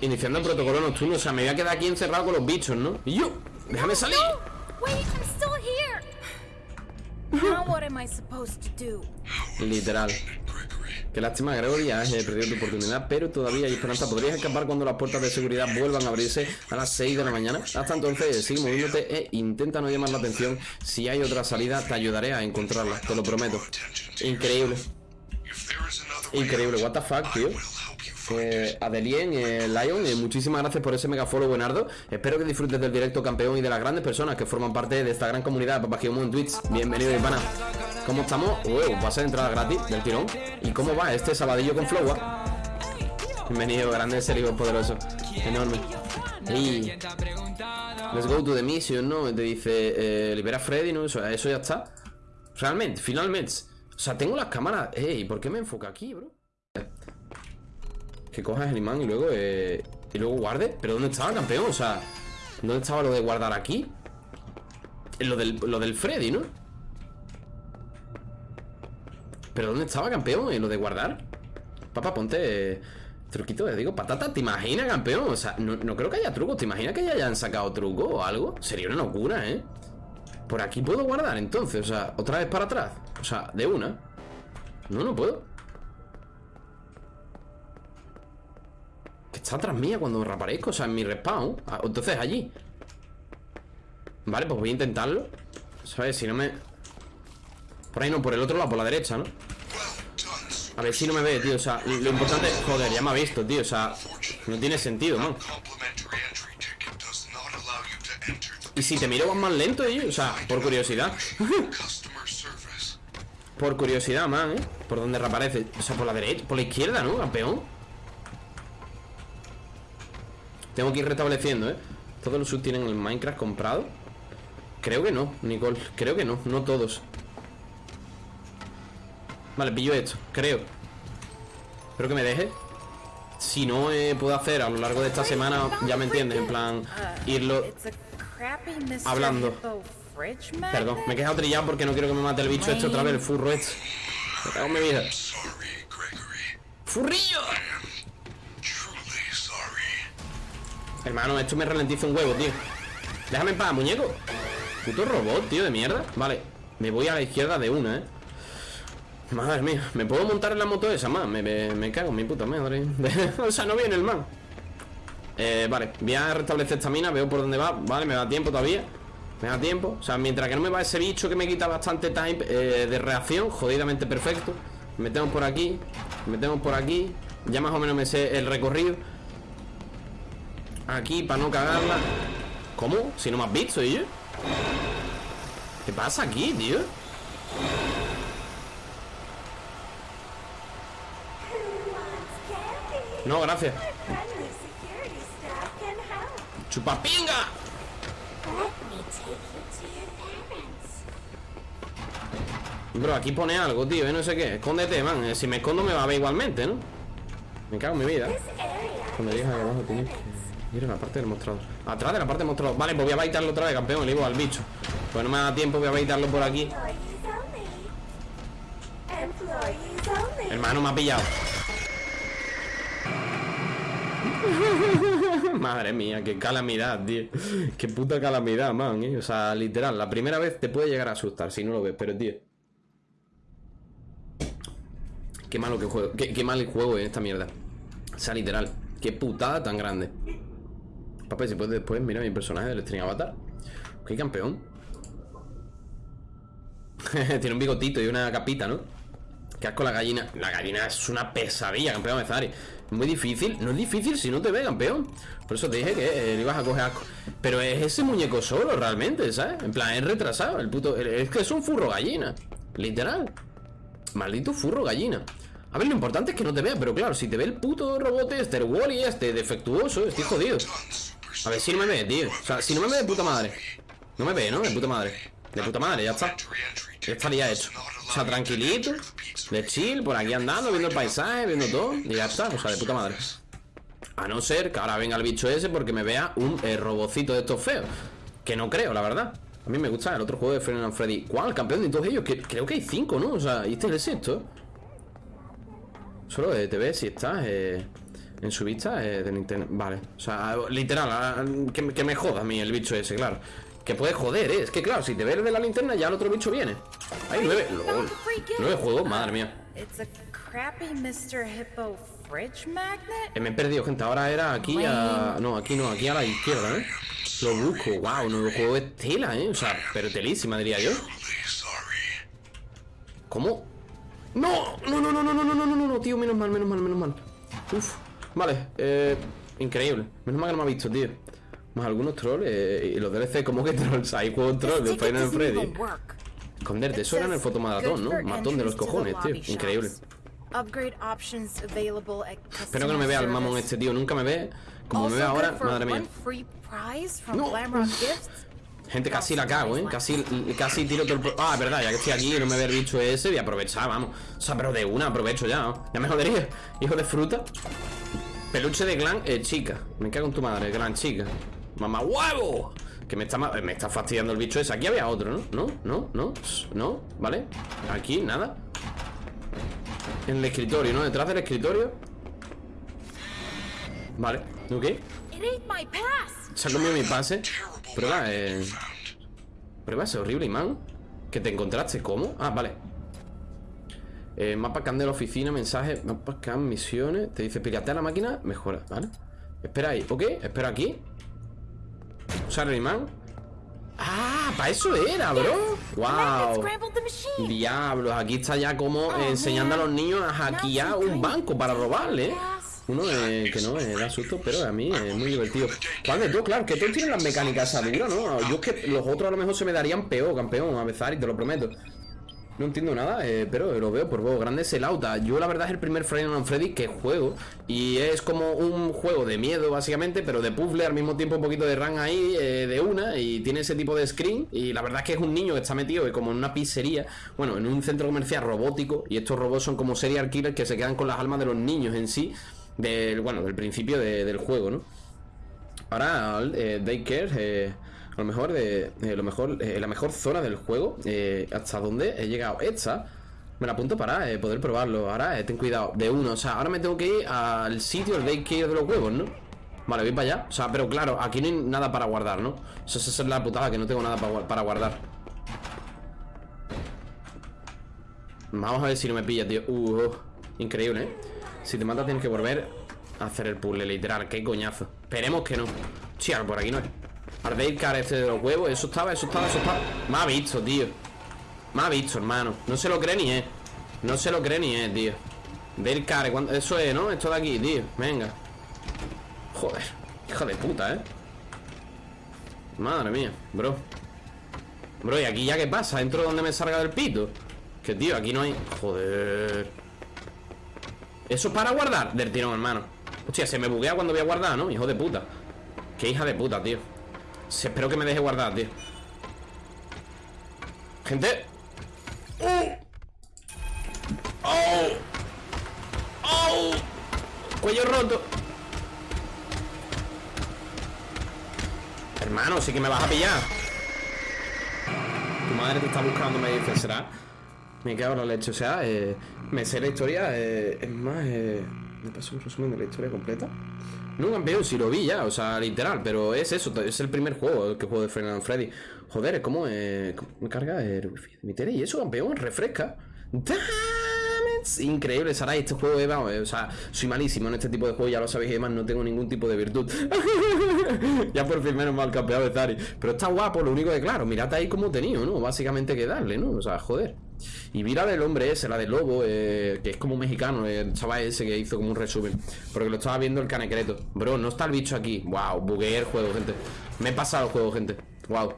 Iniciando el protocolo nocturno. O sea, me voy a quedar aquí encerrado con los bichos, ¿no? Y yo, déjame salir. Literal. Qué lástima, Gregory, has perdido tu oportunidad, pero todavía hay esperanza. Podrías escapar cuando las puertas de seguridad vuelvan a abrirse a las 6 de la mañana. Hasta entonces, sigue moviéndote e intenta no llamar la atención. Si hay otra salida, te ayudaré a encontrarla, te lo prometo. Increíble. Increíble, what the fuck, tío. Eh, Adelien, eh, Lion, eh, muchísimas gracias por ese mega follow, Buenardo. Espero que disfrutes del directo campeón y de las grandes personas que forman parte de esta gran comunidad Papá en Twitch. Bienvenido, Ivana. ¿Cómo estamos? Uy, pasa de entrada gratis del tirón. ¿Y cómo va este sabadillo con Flowa? Bienvenido, grande serio poderoso. Enorme. Y... Let's go to the mission, ¿no? Te dice, eh, libera a Freddy, ¿no? Eso, eso ya está. Realmente, finalmente. O sea, tengo las cámaras. Ey, ¿por qué me enfoca aquí, bro? Que cojas el imán y luego eh, Y luego guarde ¿Pero dónde estaba, campeón? O sea ¿Dónde estaba lo de guardar aquí? Lo del, lo del Freddy, ¿no? ¿Pero dónde estaba, campeón? ¿En lo de guardar? Papá, ponte eh, Truquito, digo, patata, ¿te imaginas, campeón? O sea, no, creo que haya trucos ¿Te imaginas que ya hayan sacado truco o algo? Sería una locura, ¿eh? Por aquí puedo guardar, entonces O sea, otra vez para atrás O sea, de una No, no puedo está atrás mía cuando reaparezco O sea, en mi respawn ah, Entonces allí Vale, pues voy a intentarlo ¿Sabes? Si no me... Por ahí no, por el otro lado, por la derecha, ¿no? A ver si no me ve, tío O sea, lo importante... Joder, ya me ha visto, tío O sea, no tiene sentido, ¿no? Y si te miro más lento, tío O sea, por curiosidad Por curiosidad, man, ¿eh? Por donde reaparece O sea, por la derecha, por la izquierda, ¿no? Campeón tengo que ir restableciendo, ¿eh? ¿Todos los subs tienen el Minecraft comprado? Creo que no, Nicole Creo que no, no todos Vale, pillo esto, creo Espero que me deje Si no eh, puedo hacer a lo largo de esta semana Ya me entiendes, en plan Irlo Hablando. Perdón, me he quedado trillado porque no quiero que me mate el bicho este otra vez El furro este. Me cago en mi vida. ¡Furrillo! Hermano, esto me ralentiza un huevo, tío. Déjame en paz, muñeco. Puto robot, tío, de mierda. Vale, me voy a la izquierda de una, eh. Madre mía, ¿me puedo montar en la moto esa, más? Me, me, cago en mi puta madre. O sea, no viene el man eh, Vale, voy a restablecer esta mina Veo por dónde va, vale, me da tiempo todavía. Me da tiempo, o sea, mientras que no me va ese bicho Que me quita bastante time eh, de reacción Jodidamente perfecto. Metemos por aquí, metemos por aquí. Ya más o menos me sé el recorrido. Aquí, para no cagarla. ¿Cómo? Si no me has visto, ¿y yo? ¿Qué pasa aquí, tío? No, gracias ¡Chupapinga! Bro, aquí pone algo, tío, no sé qué. Escóndete, man, eh, si me escondo me va a ver igualmente, ¿no? Me cago en mi vida. Cuando llegas ahí abajo tienes que... Mira la parte del mostrador. Atrás de la parte del mostrador. Vale, pues voy a baitarlo otra vez, campeón. Le al bicho. Pues no me da tiempo, voy a baitarlo por aquí. Hermano, me ha pillado Madre mía, qué calamidad, tío Qué puta calamidad, man, ¿eh? O sea, literal, la primera vez te puede llegar a asustar Si no lo ves, pero tío Qué malo que juego Qué, mal el juego en esta mierda O sea, literal Qué putada tan grande Papá, si puedes después, mira mi personaje del String Avatar. Qué campeón. Tiene un bigotito y una capita, ¿no? Qué asco la gallina. La gallina es una pesadilla, campeón Mezari. Muy difícil. No es difícil si no te ve, campeón. Por eso te dije que eh, ibas a coger asco. Pero es ese muñeco solo, realmente, ¿sabes? En plan, es retrasado. El puto. Es que es un furro gallina. Literal. Maldito furro gallina. A ver, lo importante es que no te vea, pero claro, si te ve el puto robot este, el Wally este, defectuoso, estoy jodido. A ver si no me ve, tío O sea, si no me ve de puta madre No me ve, ¿no? De puta madre De puta madre, ya está Ya estaría hecho O sea, tranquilito De chill, por aquí andando, viendo el paisaje Viendo todo Y ya está, o sea, de puta madre A no ser que ahora venga el bicho ese Porque me vea un eh, robocito de estos feos Que no creo, la verdad A mí me gusta el otro juego de Final Freddy ¿Cuál? Campeón de todos ellos que, Creo que hay cinco, ¿no? O sea, ¿y este es el? Solo de TV si estás eh en su vista eh, de Nintendo. Vale, o sea, literal, que, me joda a mí el bicho ese, claro. Que puede joder, ¿eh? Es que claro, si te ves de la linterna ya el otro bicho viene. Hay nueve, lol. Nueve juegos, madre mía. Eh, me he perdido, gente. Ahora era aquí a. No, aquí no, aquí a la izquierda, ¿eh? Lo busco, wow, nuevo juego es tela, ¿eh? O sea, pero telísima, diría yo. ¿Cómo? No, no, no, no, no, no, no, no, no, no, tío, menos mal, menos mal, menos mal. Uf. Vale, eh, increíble. Menos mal que no me ha visto, tío. Más algunos trolls eh, y los DLC, como que trolls? Hay juegos trolls de Final Freddy. Esconderte, eso era en el fotomaratón, ¿no? Matón de los cojones, tío. Increíble. Espero que no me vea el mamón este tío, nunca me ve. Como me ve ahora, madre mía. No. Gente, casi la cago, ¿eh? Casi, casi tiro todo el... Ah, verdad, ya que estoy aquí y no me el bicho ese Voy a aprovechar, vamos O sea, pero de una aprovecho ya, ¿no? Ya me jodería Hijo de fruta Peluche de clan, eh, chica Me cago en tu madre, clan chica Mamá huevo. Que me está, me está fastidiando el bicho ese. Aquí había otro, ¿no? No, no, no No, ¿vale? Aquí, nada. En el escritorio, ¿no? Detrás del escritorio. Vale, ok. Se ha comido mi pase. Prueba, eh. Prueba ese horrible imán Que te encontraste, ¿cómo? Ah, vale. Eh, mapa can de la oficina, mensaje, mapa can, misiones. Te dice piratea la máquina, mejora, ¿vale? Espera ahí, ok, espera aquí. Usar el imán. ¡Ah! ¡Para eso era, bro! ¡Wow! Diablos, aquí está ya como oh, enseñando a los niños a hackear un banco para robarle, ¿eh? Uno que no me da susto, pero a mí es muy divertido. ¿Cuál de tú? Claro, que todos tienen las mecánicas esa ¿no? Yo es que los otros a lo mejor se me darían peor, campeón, a besar y te lo prometo. No entiendo nada, eh, pero lo veo por vos. Grande es el auta. Yo la verdad es el primer Friday Night Freddy que juego. Y es como un juego de miedo, básicamente, pero de puzzle, al mismo tiempo un poquito de run ahí, eh, de una. Y tiene ese tipo de screen. Y la verdad es que es un niño que está metido como en una pizzería. Bueno, en un centro comercial robótico. Y estos robots son como serial killers que se quedan con las almas de los niños en sí. Del, bueno, del principio del juego, ¿no? Ahora, eh, Daycare, eh, a lo mejor, de, eh, lo mejor eh, la mejor zona del juego, eh, hasta donde he llegado. Esta, me la apunto para poder probarlo. Ahora, ten cuidado, de uno. O sea, ahora me tengo que ir al sitio, el Daycare de los huevos, ¿no? Vale, voy para allá. O sea, pero claro, aquí no hay nada para guardar, ¿no? Eso, esa es la putada, que no tengo nada para, guardar. Vamos a ver si no me pilla, tío. Uh, increíble, ¿eh? Si te mata tienes que volver a hacer el puzzle, literal. Qué coñazo. Esperemos que no. Chía, por aquí no es. Car este de los huevos. Eso estaba, eso estaba, eso estaba. Me ha visto, tío. Me ha visto, hermano. No se lo cree ni, eh. No se lo cree ni, eh, tío. Car, eso es, ¿no? Esto de aquí, tío. Venga. Joder. Hija de puta, ¿eh? Madre mía, bro. Bro, ¿y aquí ya qué pasa? ¿Entro donde me salga del pito? Que tío, aquí no hay... Joder Eso es para guardar Del tirón, hermano Hostia, se me buguea cuando voy a guardar, ¿no? Hijo de puta Qué hija de puta, tío Espero que me deje guardar, tío Gente ¡Oh! ¡Oh! ¡Oh! Cuello roto Hermano, sí que me vas a pillar Tu madre te está buscando, me dice, ¿será? Me cago en la leche, o sea, eh, me sé la historia, eh, es más, eh, me paso un resumen de la historia completa. No, campeón, si lo vi ya, o sea, literal, pero es eso, es el primer juego que juego de Final Freddy. Joder, es como, eh, me carga el wifi de mi tele y eso, campeón, refresca. Increíble, Sarai, este juego es, vamos, o sea, soy malísimo en este tipo de juegos, ya lo sabéis, además no tengo ningún tipo de virtud. ya por fin menos mal campeón de Zari. Pero está guapo, lo único que, claro, mirad ahí como tenido, ¿no? Básicamente que darle, ¿no? O sea, joder. Y mira del hombre ese, la del lobo, eh, que es como mexicano, el chaval ese que hizo como un resumen. Porque lo estaba viendo el canecreto. Bro, no está el bicho aquí. Wow, bugueé el juego, gente. Me he pasado el juego, gente. Wow.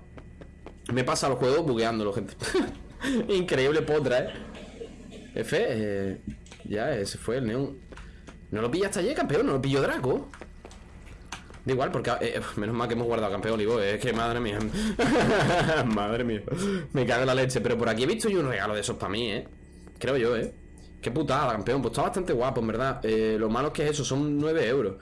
Me he pasado el juego bugueándolo, gente. Increíble potra, eh. F, eh, ya, ese fue el neón. ¿No lo pilla hasta allí, campeón? ¿No lo pilló Draco? Da igual, porque eh, menos mal que hemos guardado campeón Olivo. Es que madre mía. madre mía. Me cago en la leche. Pero por aquí he visto yo un regalo de esos para mí, ¿eh? Creo yo, ¿eh? Qué putada, campeón. Pues está bastante guapo, en verdad. Eh, lo malo es que es eso, son 9 euros.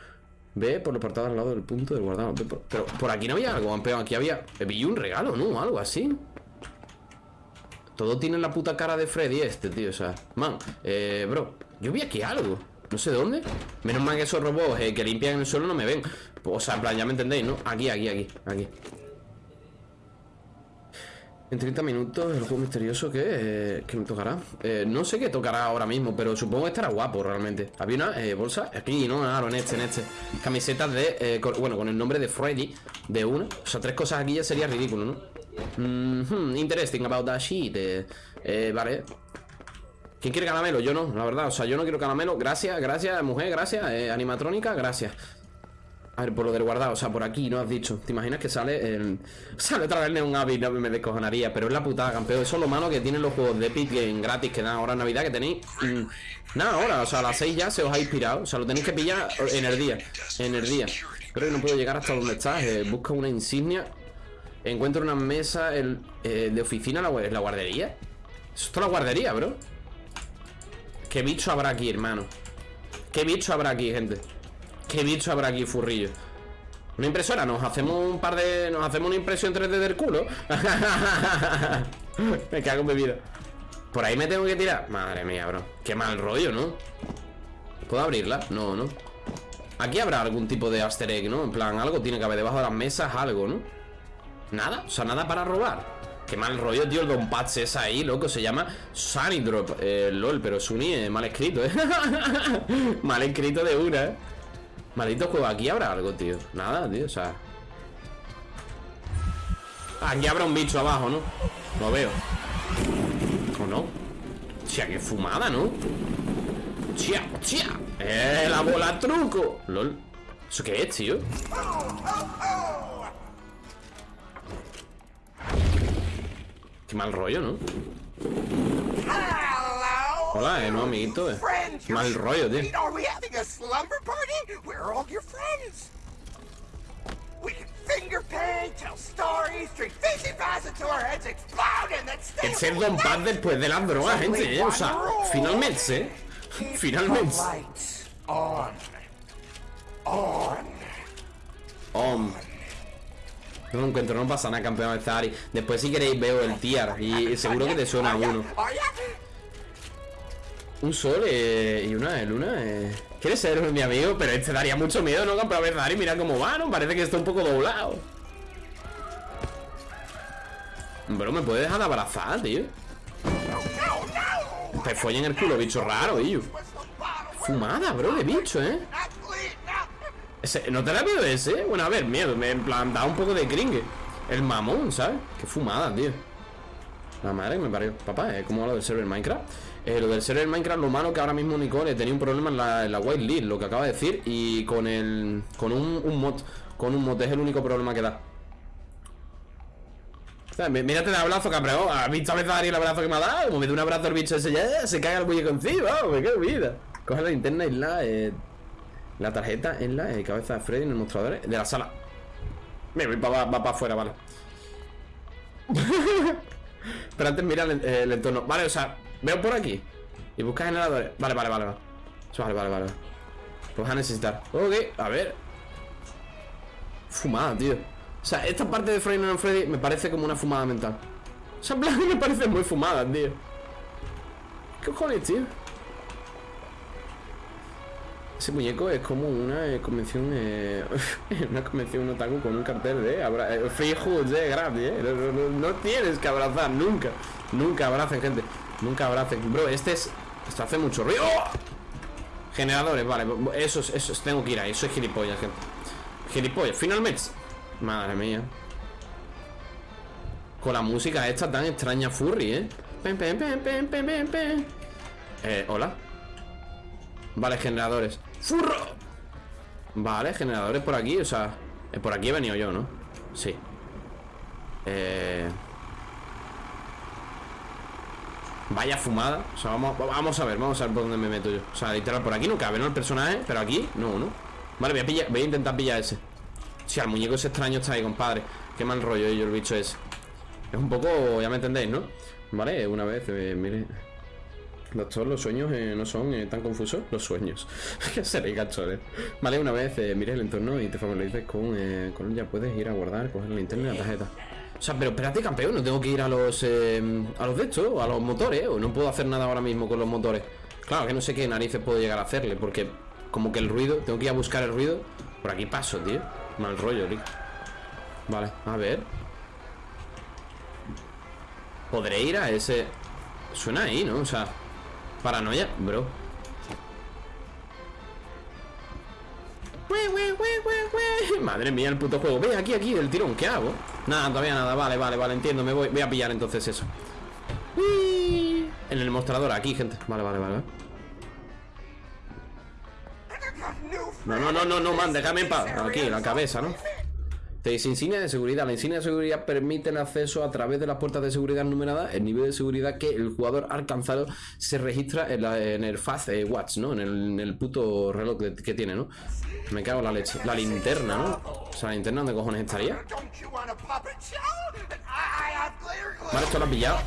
Ve por los portados al lado del punto del guardado. Pero por aquí no había algo, campeón. Aquí había. Vi un regalo, ¿no? Algo así. Todo tiene la puta cara de Freddy este, tío. O sea, man, eh, bro. Yo vi aquí algo. No sé dónde. Menos mal que esos robots eh, que limpian el suelo no me ven. O sea, en plan, ya me entendéis, ¿no? Aquí, aquí, aquí, aquí. En 30 minutos el juego misterioso que, eh, me tocará. Eh, no sé qué tocará ahora mismo, pero supongo que estará guapo realmente. Había una eh, bolsa aquí, ¿no? Claro, en este, en este. Camisetas de. bueno, con el nombre de Freddy, de una. O sea, tres cosas aquí ya sería ridículo, ¿no? Mm interesting about that shit. vale. ¿Quién quiere caramelo? Yo no, la verdad. O sea, yo no quiero caramelo. Gracias, gracias, mujer, gracias. animatrónica, gracias. A ver, por lo del guardado, o sea, por aquí, ¿no has dicho? ¿Te imaginas que sale el... Sale otra vez Neon Abbey, no me descojonaría Pero es la putada, campeón Eso es lo malo que tienen los juegos de Epic Game gratis Que dan ahora en Navidad, que tenéis... Mm, nada, ahora, o sea, a las 6 ya se os ha inspirado O sea, lo tenéis que pillar en el día En el día Creo que no puedo llegar hasta donde estás eh, Busca una insignia Encuentro una mesa eh, de oficina la, la guardería Eso es la guardería, bro ¿Qué bicho habrá aquí, hermano? ¿Qué bicho habrá aquí, gente? ¿Qué bicho habrá aquí, furrillo? ¿Una impresora? ¿Nos hacemos un par de... ¿Nos hacemos una impresión 3D del culo? me cago en bebida ¿Por ahí me tengo que tirar? Madre mía, bro Qué mal rollo, ¿no? ¿Puedo abrirla? No, no Aquí habrá algún tipo de easter egg, ¿no? En plan, algo tiene que haber debajo de las mesas, algo, ¿no? Nada, o sea, nada para robar Qué mal rollo, tío, el Don Patch es ahí, loco Se llama Sunny Drop eh, LOL, pero Sunny es mal escrito, ¿eh? mal escrito de una, ¿eh? Maldito juego, aquí habrá algo, tío Nada, tío, o sea Aquí habrá un bicho abajo, ¿no? Lo veo ¿O no? Hostia, qué fumada, ¿no? Hostia, hostia ¡Eh, la bola truco! LOL ¿Eso qué es, tío? Qué mal rollo, ¿no? Hola, eh, no, amiguito. eh. Mal rollo, tío. El ser Don Paz después de las drogas, gente, eh. O sea, finalmente, eh. Finalmente. lights on. On. No lo encuentro, no pasa nada, campeón de Zari. Después, si queréis, veo el tier. Y seguro que te suena uno. Un sol eh, y una luna. Eh. ¿Quieres ser mi amigo? Pero este daría mucho miedo, ¿no? Campeón de Zari, mira cómo va, ¿no? Parece que está un poco doblado. Bro, ¿me puedes dejar de abrazar, tío? Te follen el culo, bicho raro, tío. Fumada, bro, de bicho, ¿eh? No. Ese- ¿No te da miedo ese? Bueno, a ver, miedo, me en plan, un poco de cringe. El mamón, ¿sabes? Qué fumada, tío. La madre que me parió. Papá, es como lo del server Minecraft. Eh, lo del server Minecraft, lo malo que ahora mismo Nicole tenía un problema en la, white list, lo que acaba de decir. Y con el. con un, un mod. Con un mod es el único problema que da. Mírate el abrazo, cabrón. ¿Has visto a veces Ari el abrazo que me ha dado? Me da un abrazo el bicho ese ya, se caga el muñeco encima, vamos, qué vida. Coge la linterna y la. eh, la tarjeta en la eh, cabeza de Freddy en el mostrador de la sala. Me voy para afuera, vale. Pero antes mira el, el entorno. Vale, o sea, veo por aquí. Y busca generadores. Vale, vale, vale. Vale, vale, vale. vale. Vas a necesitar. Ok, a ver. Fumada, tío. O sea, esta parte de Freddy no Freddy me parece como una fumada mental. O sea, en plan me parece muy fumada, tío. ¿Qué cojones, tío? Ese muñeco es como una eh, convención, eh, una convención otaku con un cartel de abra eh, free hugs, eh, gratis, eh. No, no- tienes que abrazar, nunca, nunca abracen, gente, nunca abracen. Bro, este es, esto hace mucho ruido. ¡Oh! Generadores, vale, eso es, eso es, tengo que ir ahí, eso es gilipollas, gente. Gilipollas, finalmente. Madre mía. Con la música esta tan extraña furry, eh. Pem, pem, pem. Eh, hola. Vale, generadores ¡Furro! Vale, generadores por aquí, o sea eh, Por aquí he venido yo, ¿no? Sí Eh... Vaya fumada O sea, vamos, vamos a ver, vamos a ver por dónde me meto yo O sea, literal, por aquí no cabe, ¿no? El personaje Pero aquí, no, ¿no? Vale, voy a, pillar, voy a intentar pillar ese Si al muñeco ese extraño está ahí, compadre Qué mal rollo yo el bicho ese Es un poco, ya me entendéis, ¿no? Vale, una vez, eh, mire Doctor, los sueños eh, no son eh, tan confusos. Los sueños. que seréis gachones. Vale, una vez eh, mires el entorno y te familiarices con, eh, con él, ya puedes ir a guardar, coger la linterna y la tarjeta. O sea, pero espérate, campeón, no tengo que ir a los a los de estos, a los motores, o no puedo hacer nada ahora mismo con los motores. Claro, que no sé qué narices puedo llegar a hacerle, porque como que el ruido, tengo que ir a buscar el ruido. Por aquí paso, tío. Mal rollo, tío. Vale, a ver. Podré ir a ese. Suena ahí, ¿no? O sea. Paranoia, bro. Madre mía, el puto juego. Ve aquí, aquí, del tirón. ¿Qué hago? Nada, todavía nada. Vale, vale, vale, entiendo. Me voy, voy a pillar entonces eso. En el mostrador, aquí, gente. Vale, vale, vale. No, no, no, no, no, man, déjame en paz. Aquí, la cabeza, ¿no? Te insignia de seguridad. La insignia de seguridad permite el acceso a través de las puertas de seguridad numeradas. El nivel de seguridad que el jugador ha alcanzado se registra en, la- en el Fast eh, Watch, ¿no? En el, puto reloj que, tiene, ¿no? Me cago en la leche. La linterna, ¿no? O sea, la linterna, ¿dónde cojones estaría? Vale, esto lo has pillado.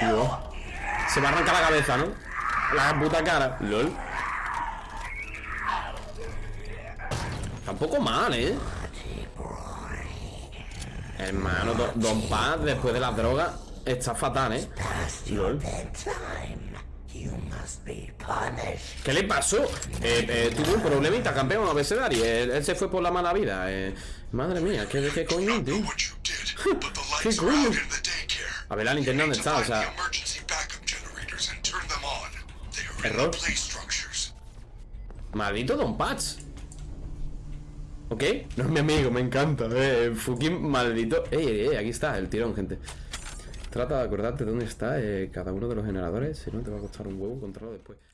No, Se va a arrancar la cabeza, ¿no? La puta cara. LOL. Tampoco mal, ¿eh? Hermano, do- Don Paz, después de la droga, está fatal, ¿eh? LOL. ¿Qué le pasó? Eh, eh, tuvo un problemita, campeón, a veces Dari. Él, él se fue por la mala vida. Eh, madre mía, ¿qué, qué coño, tío? ¿Qué coño? A ver la linterna dónde está, o sea. Error. Maldito Don Patch. ¿Ok? No es mi amigo, me encanta. Eh, fucking maldito. Ey, ey, ey, aquí está el tirón, gente. Trata de acordarte dónde está eh, cada uno de los generadores. Si no, te va a costar un huevo controlarlo después.